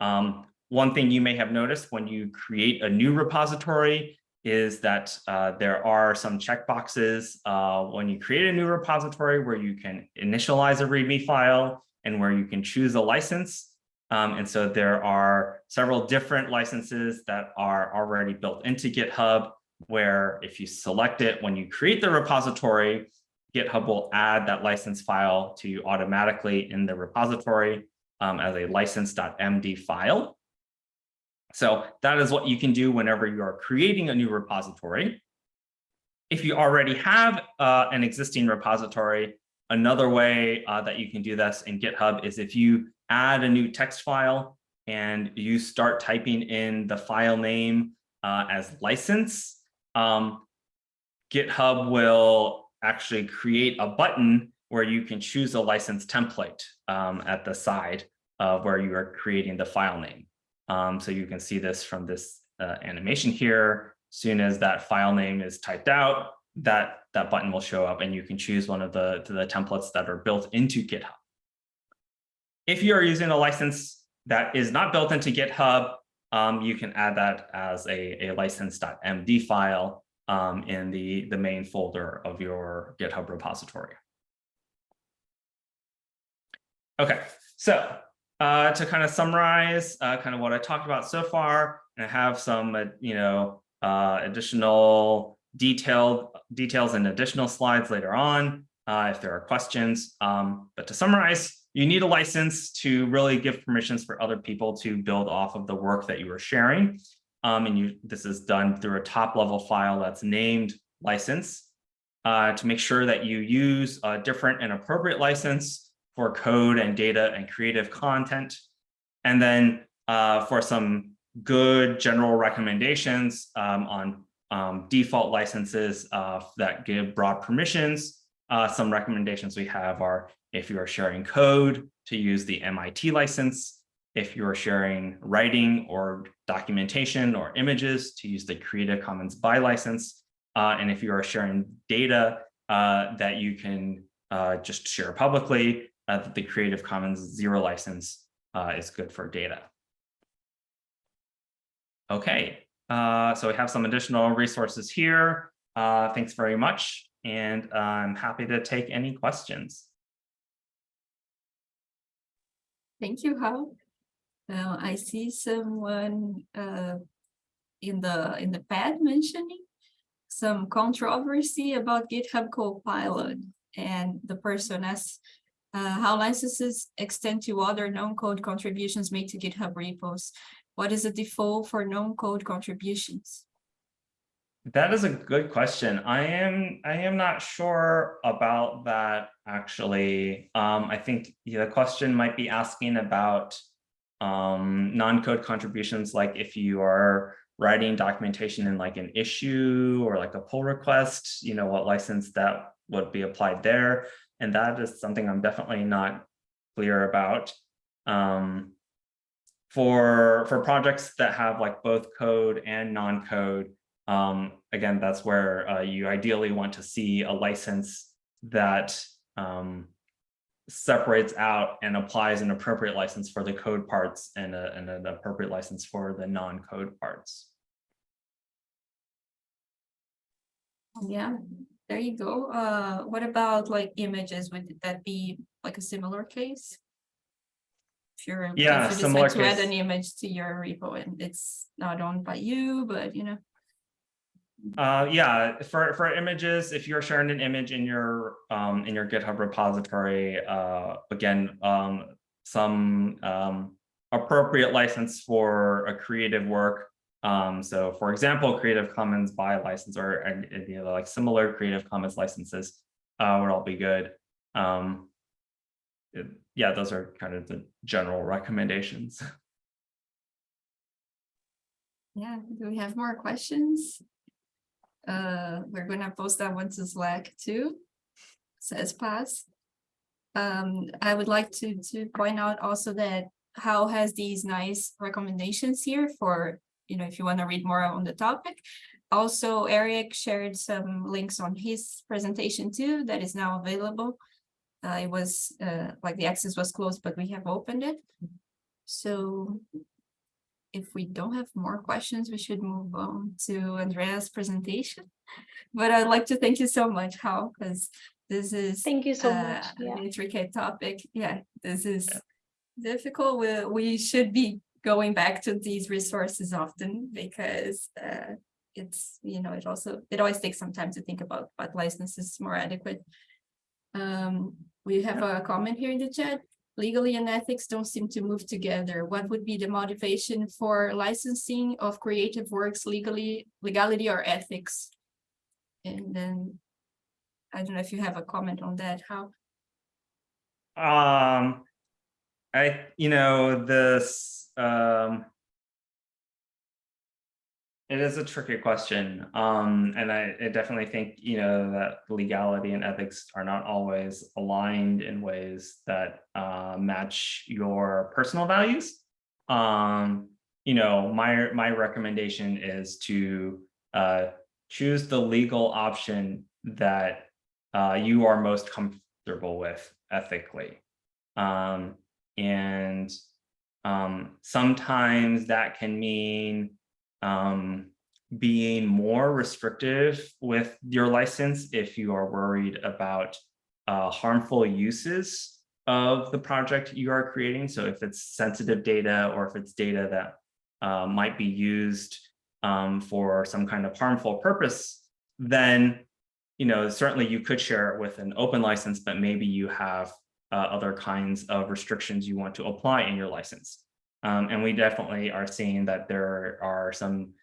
Um, one thing you may have noticed when you create a new repository is that uh, there are some checkboxes uh, when you create a new repository where you can initialize a README file and where you can choose a license. Um, and so there are several different licenses that are already built into GitHub, where if you select it when you create the repository, GitHub will add that license file to you automatically in the repository um, as a license.md file. So that is what you can do whenever you are creating a new repository. If you already have uh, an existing repository, another way uh, that you can do this in GitHub is if you add a new text file and you start typing in the file name uh, as license, um, GitHub will actually create a button where you can choose a license template um, at the side of where you are creating the file name. Um, so you can see this from this uh, animation here. Soon as that file name is typed out, that, that button will show up and you can choose one of the, the templates that are built into GitHub. If you are using a license that is not built into GitHub, um, you can add that as a, a license.md file um, in the, the main folder of your GitHub repository. Okay, so uh, to kind of summarize uh, kind of what I talked about so far, and I have some, uh, you know, uh, additional detailed details and additional slides later on uh, if there are questions. Um, but to summarize, you need a license to really give permissions for other people to build off of the work that you are sharing. Um, and you, this is done through a top level file that's named license uh, to make sure that you use a different and appropriate license for code and data and creative content. And then uh, for some good general recommendations um, on um, default licenses uh, that give broad permissions. Uh, some recommendations we have are if you are sharing code to use the MIT license, if you are sharing writing or documentation or images to use the Creative Commons by license, uh, and if you are sharing data uh, that you can uh, just share publicly, uh, the Creative Commons zero license uh, is good for data. Okay, uh, so we have some additional resources here. Thanks very much. And I'm happy to take any questions. Thank you, Hao. Now I see someone uh, in the in the pad mentioning some controversy about GitHub Copilot, and the person asks uh, how licenses extend to other non-code contributions made to GitHub repos. What is the default for non-code contributions? That is a good question. I am I am not sure about that actually. Um, I think the question might be asking about um, non-code contributions, like if you are writing documentation in like an issue or like a pull request, you know, what license that would be applied there. And that is something I'm definitely not clear about. Um, for, for projects that have like both code and non-code, um, again, that's where uh, you ideally want to see a license that um, separates out and applies an appropriate license for the code parts and, a, and an appropriate license for the non-code parts. Yeah, there you go. Uh, what about like images? Would that be like a similar case? If you're if Yeah, you decide similar to add an image to your repo and it's not owned by you, but you know. Uh, yeah, for, for images, if you're sharing an image in your um, in your GitHub repository, uh, again, um, some um, appropriate license for a creative work. Um, so for example, Creative Commons by license or and, you know, like similar Creative Commons licenses uh, would all be good. Um, it- yeah, those are kind of the general recommendations. Yeah, do we have more questions? Uh, we're gonna post that one to Slack too. Says Paz. Um, I would like to to point out also that Hao has these nice recommendations here for, you know, if you want to read more on the topic. Also, Eric shared some links on his presentation too that is now available. Uh, it was uh, like the access was closed, but we have opened it. So if we don't have more questions, we should move on to Andrea's presentation. But I'd like to thank you so much, Hao, because this is Thank you so uh, much. Yeah. an intricate topic. Yeah, this is difficult. We, we should be going back to these resources often because uh, it's, you know, it also, it always takes some time to think about what licenses is more adequate. Um, we have a comment here in the chat. Legally and ethics don't seem to move together. What would be the motivation for licensing of creative works legally, legality or ethics? And then, I don't know if you have a comment on that, Hao? Um, I, you know, this, um. It is a tricky question, um, and I, I definitely think, you know, that legality and ethics are not always aligned in ways that, uh, match your personal values. Um, you know, my, my recommendation is to, uh, choose the legal option that, uh, you are most comfortable with ethically. Um, and um, sometimes that can mean um, being more restrictive with your license if you are worried about uh, harmful uses of the project you are creating. So if it's sensitive data or if it's data that uh, might be used um, for some kind of harmful purpose, then you know certainly you could share it with an open license, but maybe you have uh, other kinds of restrictions you want to apply in your license. Um, and we definitely are seeing that there are some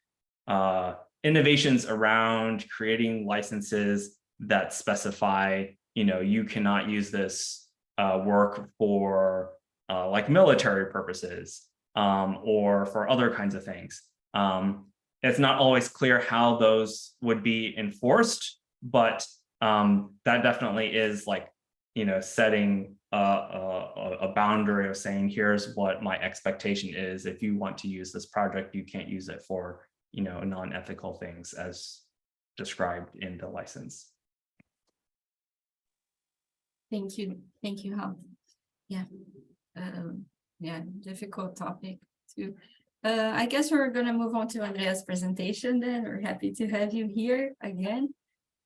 uh, innovations around creating licenses that specify, you know, you cannot use this uh, work for uh, like military purposes um, or for other kinds of things. Um, it's not always clear how those would be enforced, but um, that definitely is like, you know, setting a, a, boundary of saying, here's what my expectation is. If you want to use this project, you can't use it for, you know, non-ethical things as described in the license. Thank you, thank you, Hao. Yeah, um, yeah, difficult topic too. Uh, I guess we're gonna move on to Andrea's presentation then. We're happy to have you here again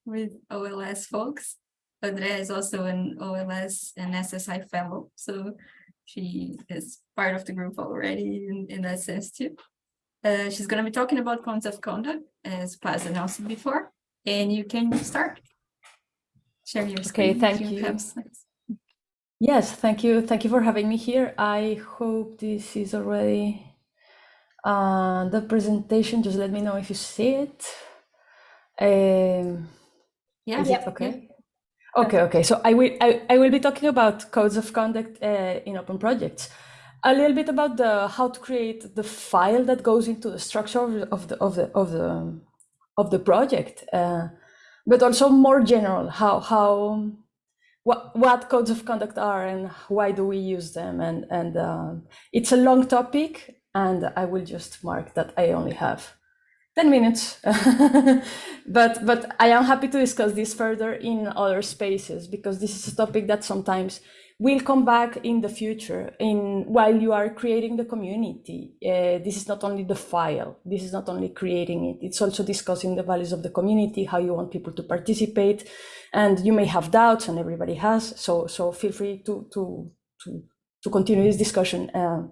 with OLS folks. Andrea is also an OLS and SSI fellow, so she is part of the group already in, in that sense too. Uh, she's going to be talking about codes of conduct, as Paz announced before, and you can start. Share your screen. if thank you. slides. Yes, thank you. Thank you for having me here. I hope this is already uh, the presentation. Just let me know if you see it. Um, Yeah, it okay? Okay, okay. So I will I, I will be talking about codes of conduct uh, in open projects. A little bit about the how to create the file that goes into the structure of the of the of the of the, project, uh, but also more general how how what what codes of conduct are and why do we use them and and uh, it's a long topic and I will just mark that I only have 10 minutes. but but I am happy to discuss this further in other spaces because this is a topic that sometimes will come back in the future in while you are creating the community. Uh, this is not only the file, this is not only creating it, it's also discussing the values of the community, how you want people to participate. And you may have doubts and everybody has, so so feel free to to to, to continue this discussion uh,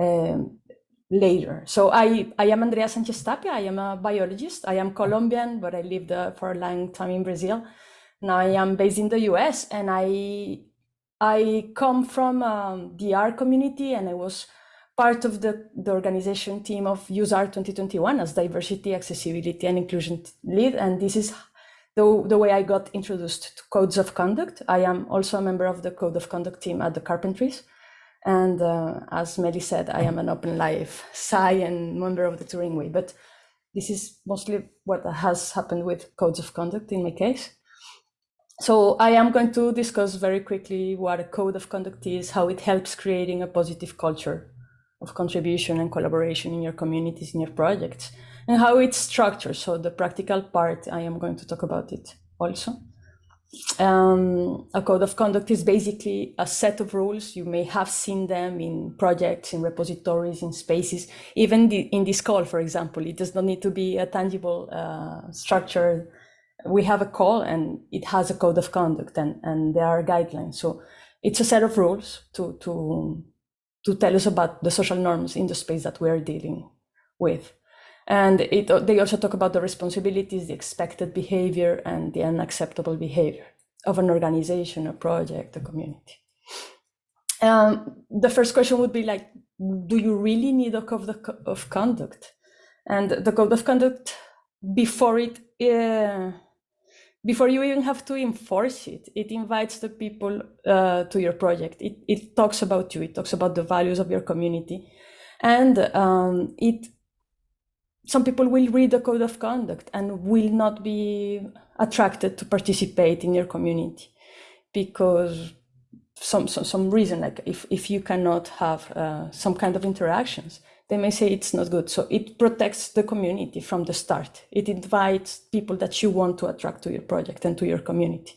um, later. So I, I am Andrea Sanchez Tapia. I am a biologist. I am Colombian, but I lived uh, for a long time in Brazil. Now I am based in the US and I, I come from um, the R community and I was part of the, the organization team of useR! 2021 as diversity, accessibility and inclusion lead. And this is the, the way I got introduced to codes of conduct. I am also a member of the code of conduct team at the Carpentries. And uh, as Meli said, I am an open life Sci and member of the Turing Way, but this is mostly what has happened with codes of conduct in my case. So I am going to discuss very quickly what a code of conduct is, how it helps creating a positive culture of contribution and collaboration in your communities, in your projects, and how it's structured. So the practical part, I am going to talk about it also. Um, a code of conduct is basically a set of rules. You may have seen them in projects, in repositories, in spaces. Even the, in this call, for example, it does not need to be a tangible uh, structure. We have a call and it has a code of conduct and, and there are guidelines. So it's a set of rules to, to, to tell us about the social norms in the space that we are dealing with. And it, they also talk about the responsibilities, the expected behavior, and the unacceptable behavior of an organization, a project, a community. um, the first question would be like, do you really need a code of, conduct? And the code of conduct, before it, uh, before you even have to enforce it, it invites the people uh, to your project. It, it talks about you. It talks about the values of your community, and um, it. Some people will read the code of conduct and will not be attracted to participate in your community because some some, some reason like if, if you cannot have uh, some kind of interactions they may say it's not good. So it protects the community from the start. It invites people that you want to attract to your project and to your community.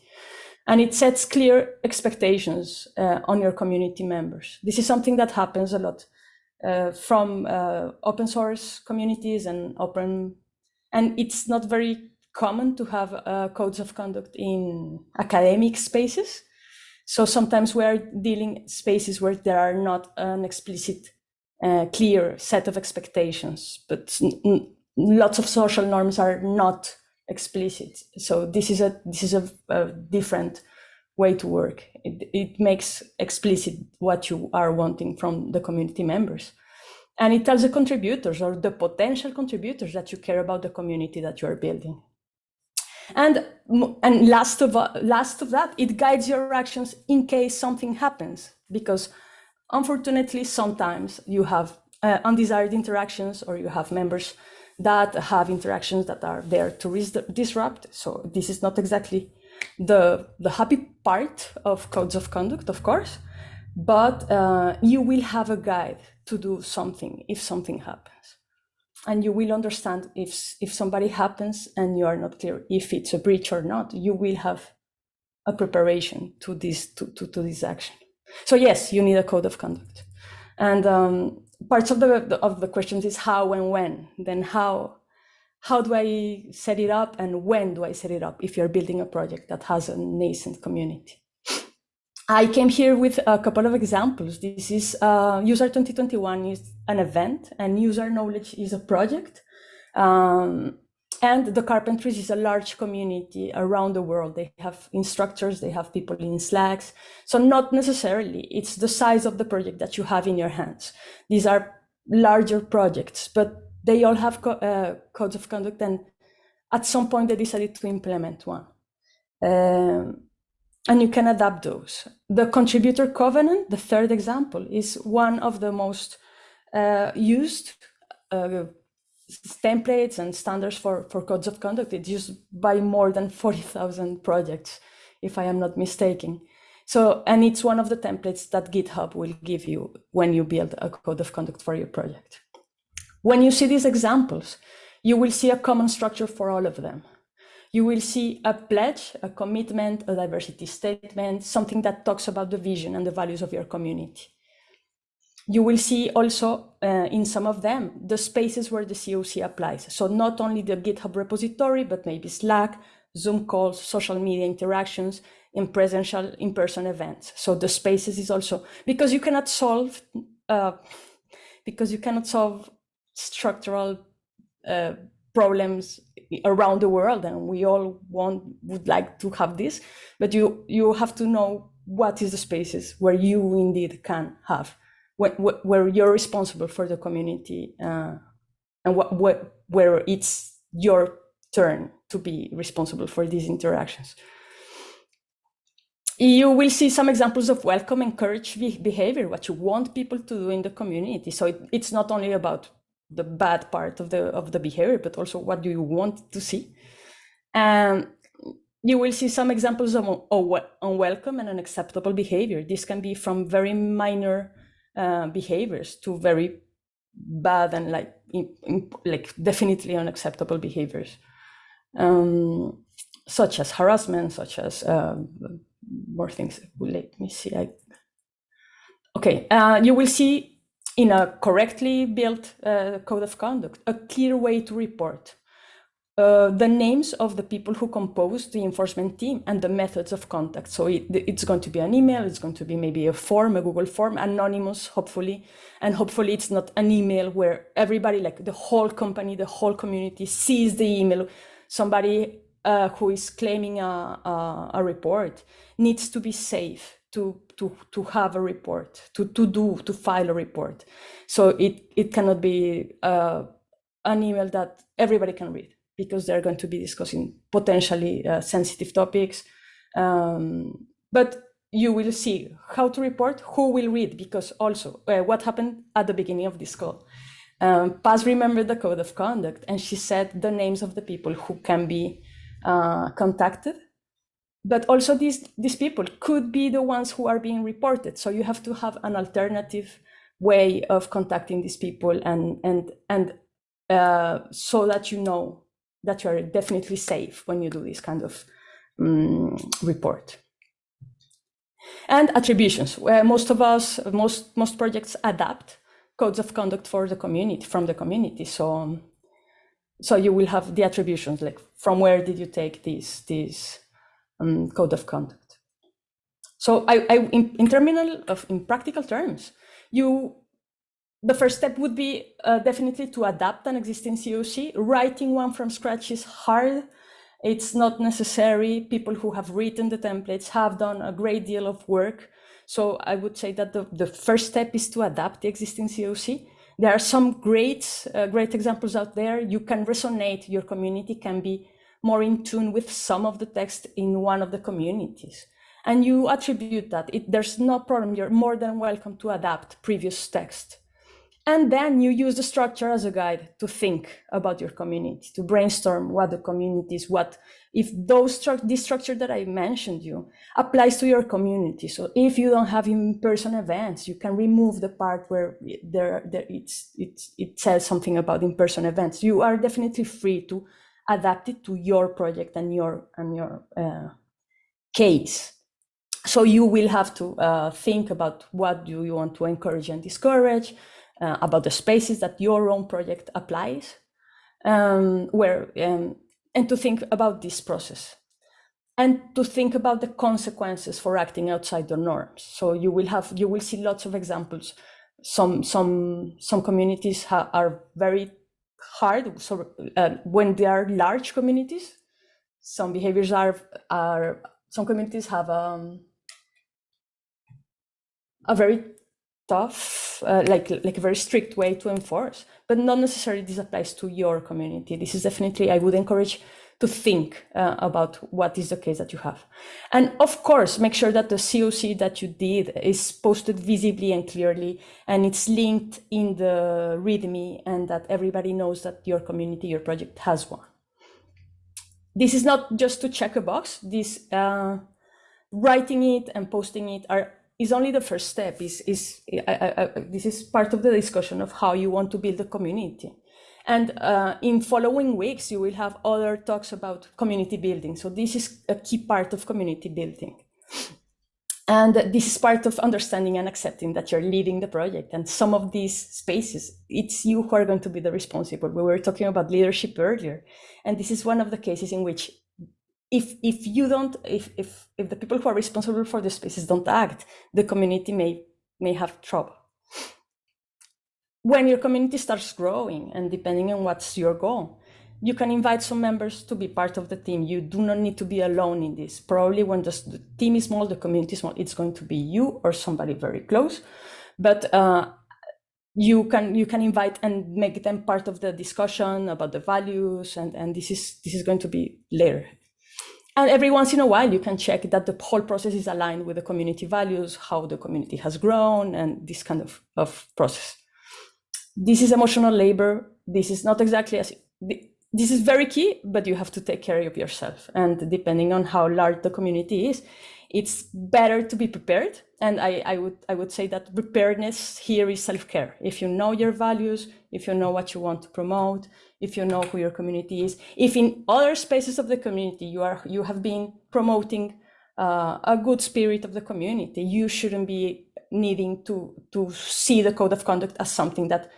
And it sets clear expectations uh, on your community members. This is something that happens a lot from uh, open source communities and open and it's not very common to have uh, codes of conduct in academic spaces so sometimes we are dealing spaces where there are not an explicit, uh, clear set of expectations, but lots of social norms are not explicit. So this is a this is a, a different way to work. It, it makes explicit what you are wanting from the community members. And it tells the contributors or the potential contributors that you care about the community that you are building. And and last of last of that, it guides your actions in case something happens. Because unfortunately, sometimes you have uh, undesired interactions, or you have members that have interactions that are there to disrupt. So this is not exactly the the happy part of codes of conduct, of course, but uh, you will have a guide to do something if something happens. And you will understand if if somebody happens and you are not clear if it's a breach or not you will have a preparation to this to, to, to this action. So yes you need a code of conduct. And um, parts of the of the questions is how and when then how how do i set it up and when do i set it up if you're building a project that has a nascent community I came here with a couple of examples. This is uh, User 2021 is an event, and User Knowledge is a project. Um, and the Carpentries is a large community around the world. They have instructors, they have people in Slacks. So not necessarily, it's the size of the project that you have in your hands. These are larger projects, but they all have co- uh, codes of conduct, and at some point they decided to implement one. Um, and you can adapt those. The contributor covenant, the third example, is one of the most uh, used uh, templates and standards for, for codes of conduct. It's used by more than 40,000 projects, if I am not mistaken. So, and it's one of the templates that GitHub will give you when you build a code of conduct for your project. When you see these examples, you will see a common structure for all of them you will see a pledge, a commitment, a diversity statement, something that talks about the vision and the values of your community. You will see also uh, in some of them the spaces where the COC applies. So not only the GitHub repository, but maybe Slack, Zoom calls, social media interactions, in presential in-person events. So the spaces is also because you cannot solve uh, because you cannot solve structural uh, problems around the world and we all want would like to have this but you you have to know what is the spaces where you indeed can have where, where you're responsible for the community uh, and what, what where it's your turn to be responsible for these interactions. You will see some examples of welcome encourage behavior what you want people to do in the community. So it, it's not only about the bad part of the of the behavior but also what do you want to see. And you will see some examples of unwelcome and unacceptable behavior. This can be from very minor uh, behaviors to very bad and like in, in, like definitely unacceptable behaviors. Um, such as harassment such as uh, more things. Let me see I, okay uh, you will see in a correctly built uh, code of conduct, a clear way to report uh, the names of the people who compose the enforcement team and the methods of contact. So it, it's going to be an email, it's going to be maybe a form, a Google form, anonymous, hopefully. And hopefully it's not an email where everybody, like the whole company, the whole community sees the email. Somebody uh, who is claiming a, a, a report needs to be safe to to to have a report to to do to file a report. So it it cannot be uh, an email that everybody can read because they're going to be discussing potentially uh, sensitive topics. Um, but you will see how to report who will read because also uh, what happened at the beginning of this call. Um, Paz remembered the code of conduct and she said the names of the people who can be uh, contacted but also these these people could be the ones who are being reported. So you have to have an alternative way of contacting these people and and and uh, so that you know that you are definitely safe when you do this kind of um, report. And attributions where most of us most most projects adapt codes of conduct for the community from the community. So um, so you will have the attributions like from where did you take these these um, code of conduct. So I, I in, in terminal of in practical terms, you the first step would be uh, definitely to adapt an existing COC. Writing one from scratch is hard. It's not necessary. People who have written the templates have done a great deal of work. So I would say that the, the first step is to adapt the existing COC. There are some great, uh, great examples out there. You can resonate, your community can be more in tune with some of the text in one of the communities. And you attribute that. It, there's no problem. You're more than welcome to adapt previous text. And then you use the structure as a guide to think about your community, to brainstorm what the community is, what if those stru this structure that I mentioned you applies to your community. So if you don't have in-person events, you can remove the part where there, there it's, it's, it says something about in-person events. You are definitely free to adapted to your project and your and your uh, case. So you will have to uh, think about what do you want to encourage and discourage, uh, about the spaces that your own project applies, um, where um, and to think about this process and to think about the consequences for acting outside the norms. So you will have you will see lots of examples. Some some some communities are very hard. So uh, when there are large communities, some behaviors are are some communities have um, a very tough, uh, like like a very strict way to enforce, but not necessarily this applies to your community. This is definitely I would encourage to think uh, about what is the case that you have. And of course, make sure that the COC that you did is posted visibly and clearly, and it's linked in the README and that everybody knows that your community, your project has one. This is not just to check a box. This uh, writing it and posting it are is only the first step. Is is I, I, I, this is part of the discussion of how you want to build a community. And uh, in following weeks, you will have other talks about community building. So this is a key part of community building. And this is part of understanding and accepting that you're leading the project. And some of these spaces, it's you who are going to be the responsible. We were talking about leadership earlier. And this is one of the cases in which if if you don't, if if if the people who are responsible for the spaces don't act, the community may may have trouble when your community starts growing and depending on what's your goal, you can invite some members to be part of the team. You do not need to be alone in this. Probably when the, team is small, the community is small, it's going to be you or somebody very close. But uh, you can you can invite and make them part of the discussion about the values, and and this is this is going to be later. And every once in a while, you can check that the whole process is aligned with the community values, how the community has grown, and this kind of, of process this is emotional labor. This is not exactly as this is very key, but you have to take care of yourself. And depending on how large the community is, it's better to be prepared. And I, I would I would say that preparedness here is self-care. If you know your values, if you know what you want to promote, if you know who your community is, if in other spaces of the community you are you have been promoting uh, a good spirit of the community, you shouldn't be needing to to see the code of conduct as something that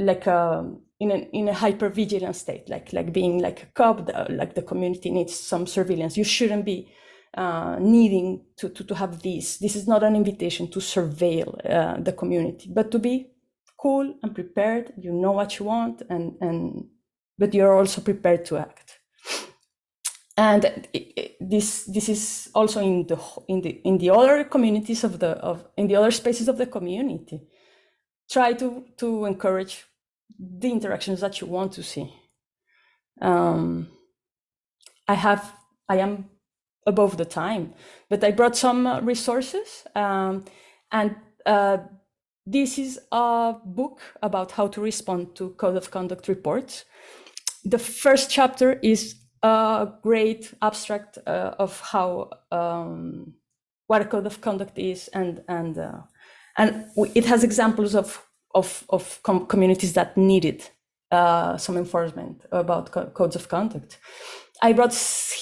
like a um, in a in a hyper vigilant state, like like being like a cop, like the community needs some surveillance. You shouldn't be uh, needing to, to to have this. This is not an invitation to surveil uh, the community, but to be cool and prepared. You know what you want, and and but you're also prepared to act. and i- i- this this is also in the in the in the other communities of the of in the other spaces of the community try to to encourage the interactions that you want to see. Um, i have i am above the time but i brought some uh, resources um, and uh, this is a book about how to respond to code of conduct reports. The first chapter is a great abstract uh, of how um, what a code of conduct is and and uh, and it has examples of of of com- communities that needed uh, some enforcement about co- codes of conduct. I brought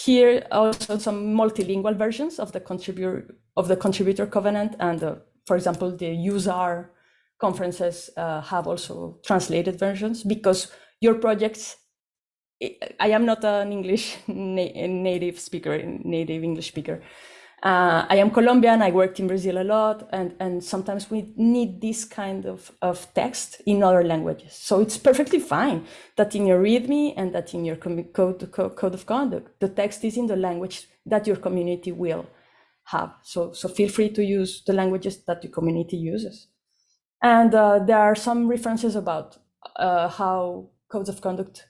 here also some multilingual versions of the contributor of the contributor covenant and uh, for example the useR conferences uh, have also translated versions because your projects I am not an English na- native speaker, native English speaker. Uh, I am Colombian. I worked in Brazil a lot, and and sometimes we need this kind of of text in other languages. So it's perfectly fine that in your README and that in your code code of conduct, the text is in the language that your community will have. So so feel free to use the languages that your community uses. And uh, there are some references about uh, how codes of conduct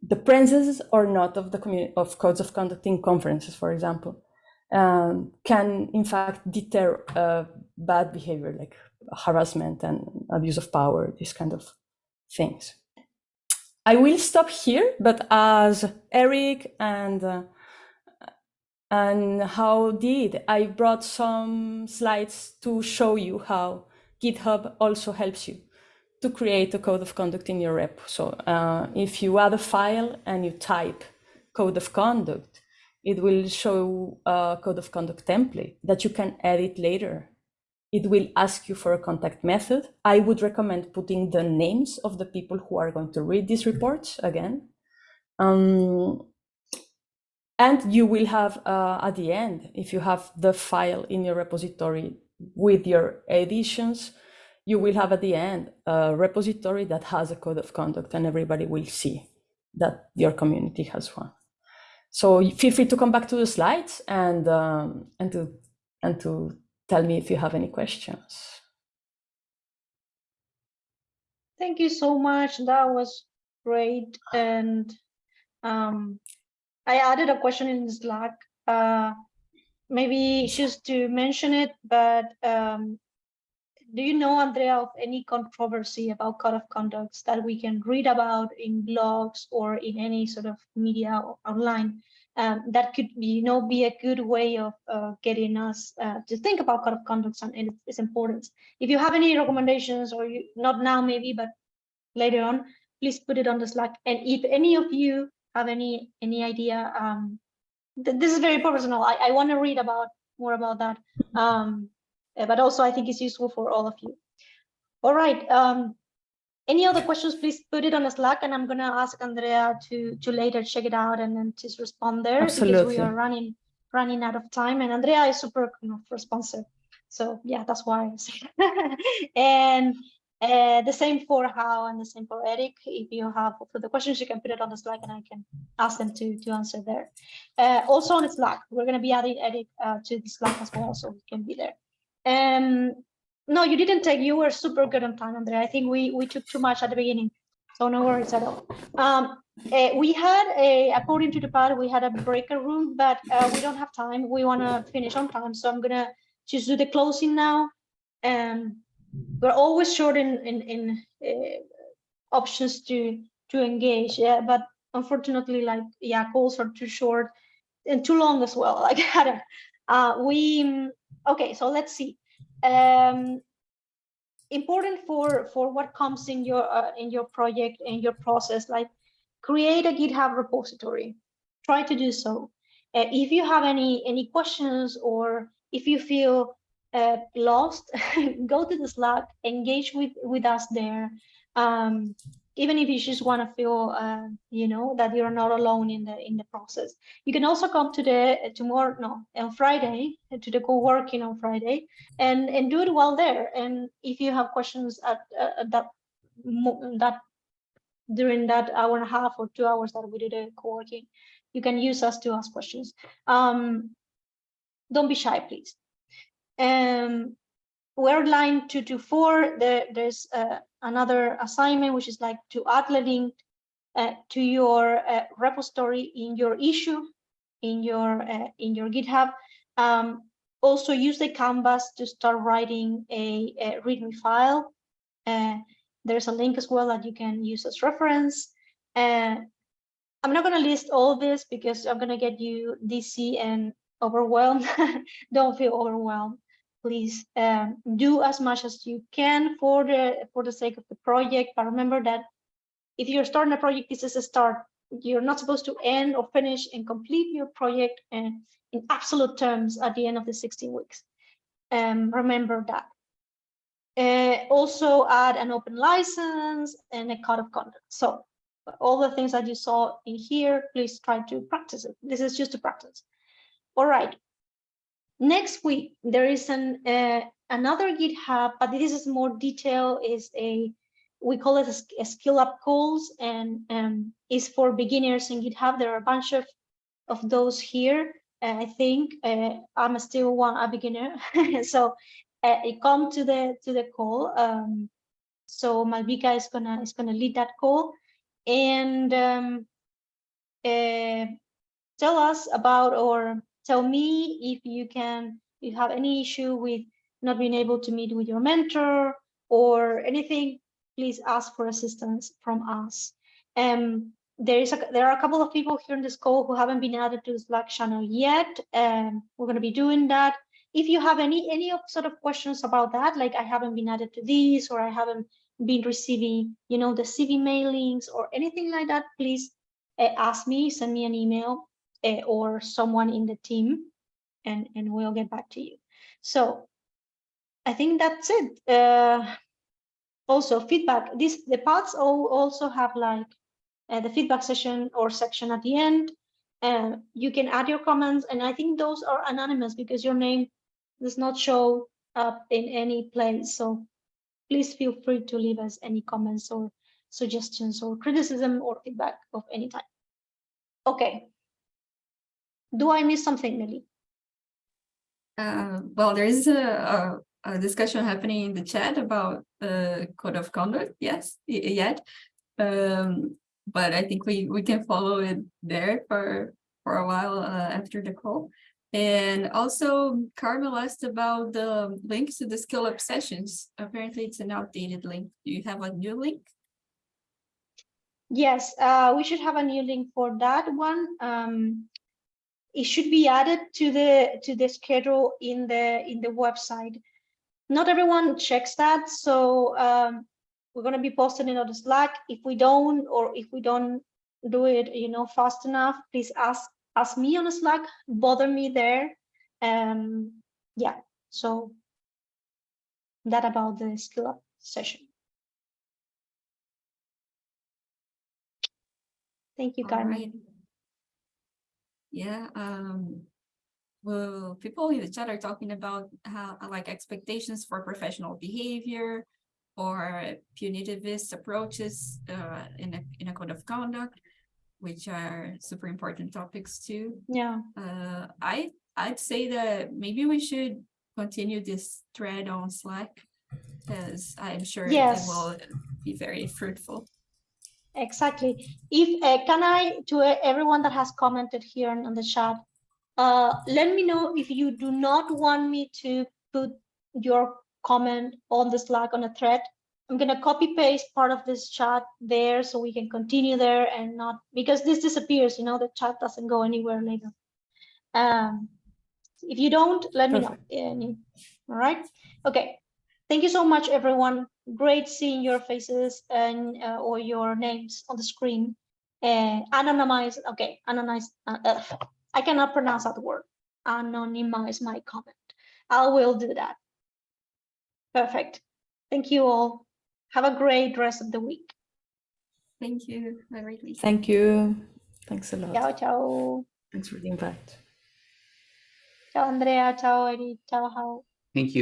the presence or not of the community of codes of conduct in conferences, for example, um, can in fact deter uh, bad behavior like harassment and abuse of power, these kind of things. I will stop here, but as Eric and uh, and Hao did I brought some slides to show you how GitHub also helps you to create a code of conduct in your rep. So uh, if you add a file and you type code of conduct, it will show a code of conduct template that you can edit later. It will ask you for a contact method. I would recommend putting the names of the people who are going to read these reports again. Um, and you will have uh, at the end, if you have the file in your repository with your editions, you will have at the end a repository that has a code of conduct and everybody will see that your community has one. So feel free to come back to the slides and um, and to and to tell me if you have any questions. Thank you so much. That was great. And um, I added a question in Slack. Uh, maybe just to mention it, but um, do you know, Andrea, of any controversy about code of conducts that we can read about in blogs or in any sort of media online? Um, that could, you know, be a good way of uh, getting us uh, to think about code of conduct and its, importance. If you have any recommendations, or you not now maybe, but later on, please put it on the Slack. And if any of you have any any idea, um, th this is very personal. I, I want to read about more about that. Um, but also I think it's useful for all of you. All right. Um, any other questions, please put it on the Slack and I'm going to ask Andrea to, to later check it out and then just respond there Absolutely. because we are running running out of time and Andrea is super you know, responsive. So yeah, that's why I say and uh, the same for Hao and the same for Eric. If you have further questions, you can put it on the Slack and I can ask them to, to answer there. Uh, also on the Slack, we're going to be adding Eric uh, to the Slack as well, so he can be there. Um, no, you didn't take. You were super good on time, Andrea. I think we we took too much at the beginning, so no worries at all. Um, eh, we had a according to the pad, we had a breaker room, but uh, we don't have time. We want to finish on time, so I'm gonna just do the closing now. And we're always short in in in uh, options to to engage. Yeah, but unfortunately, like yeah, calls are too short and too long as well. Like I don't. Uh, we okay. So let's see. Um, important for for what comes in your uh, in your project in your process like create a github repository. Try to do so. Uh, if you have any any questions or if you feel uh, lost go to the slack engage with with us there. Um, even if you just want to feel uh, you know that you're not alone in the in the process you can also come to the tomorrow no on friday to the co-working on friday and and do it while there and if you have questions at, uh, at that that during that hour and a half or two hours that we did a co-working you can use us to ask questions. Um, don't be shy, please. Um, we're line two to four. There, there's uh, another assignment, which is like to add the link uh, to your uh, repository in your issue, in your uh, in your GitHub. Um, also use the canvas to start writing a, a README file. Uh, there's a link as well that you can use as reference. Uh, I'm not going to list all this because I'm going to get you DC and overwhelmed. Don't feel overwhelmed. Please um, do as much as you can for the for the sake of the project. But remember that if you're starting a project, this is a start. You're not supposed to end or finish and complete your project and in absolute terms at the end of the 16 weeks. Um, remember that. Uh, also add an open license and a code of conduct. So all the things that you saw in here, please try to practice it. This is just a practice. All right. Next week, there is an uh, another GitHub, but this is more detail, is a, we call it a, a skill up calls and um, is for beginners in GitHub. There are a bunch of, of those here. Uh, I think uh, I'm still one a beginner, so uh, come to the to the call. Um, so Malvika is gonna is gonna lead that call, and um, uh, tell us about or tell me if you can if you have any issue with not being able to meet with your mentor or anything. Please ask for assistance from us. Um, there is a, there are a couple of people here in this call who haven't been added to the Slack channel yet. Um, we're going to be doing that. If you have any any sort of questions about that, like I haven't been added to these or I haven't been receiving, you know, the CV mailings or anything like that, please uh, ask me, send me an email uh, or someone in the team, and and we'll get back to you. So I think that's it. Uh, also feedback. This the paths all also have like uh, the feedback session or section at the end. Uh, you can add your comments, and I think those are anonymous because your name does not show up in any place. So please feel free to leave us any comments or suggestions or criticism or feedback of any type. Okay. Do I miss something, Nelly? Uh, well, there is a, a, a discussion happening in the chat about the code of conduct. Yes, yet. Um, but I think we, we can follow it there for, for a while uh, after the call. And also Carmel asked about the links to the skill up sessions. Apparently it's an outdated link. Do you have a new link? Yes, uh, we should have a new link for that one. Um, it should be added to the to the schedule in the in the website. Not everyone checks that, so um, we're going to be posting it on the Slack. If we don't, or if we don't do it, you know, fast enough, please ask ask me on the Slack. Bother me there. Um, yeah. So that about the skill up session. Thank you, Carmen. Yeah, um, well, people in the chat are talking about how, like, expectations for professional behavior or punitivist approaches uh, in a, in a code of conduct, which are super important topics too. Yeah. Uh, I, I'd say that maybe we should continue this thread on Slack because I'm sure it will be very fruitful. Exactly. If uh, can I to uh, everyone that has commented here on the chat, uh, let me know if you do not want me to put your comment on the Slack on a thread. I'm gonna copy paste part of this chat there so we can continue there and not because this disappears. You know the chat doesn't go anywhere later. Um, if you don't, let me know. Any- All right. Okay. Thank you so much, everyone. Great seeing your faces and uh, or your names on the screen. Uh, anonymize, okay, anonymize. Uh, uh, I cannot pronounce that word. Anonymize my comment. I will do that. Perfect. Thank you all. Have a great rest of the week. Thank you. Have a great week. Thank you. Thanks a lot. Ciao, ciao. Thanks for the invite. Ciao, Andrea. Ciao, Eddie. Ciao, Hao. Thank you.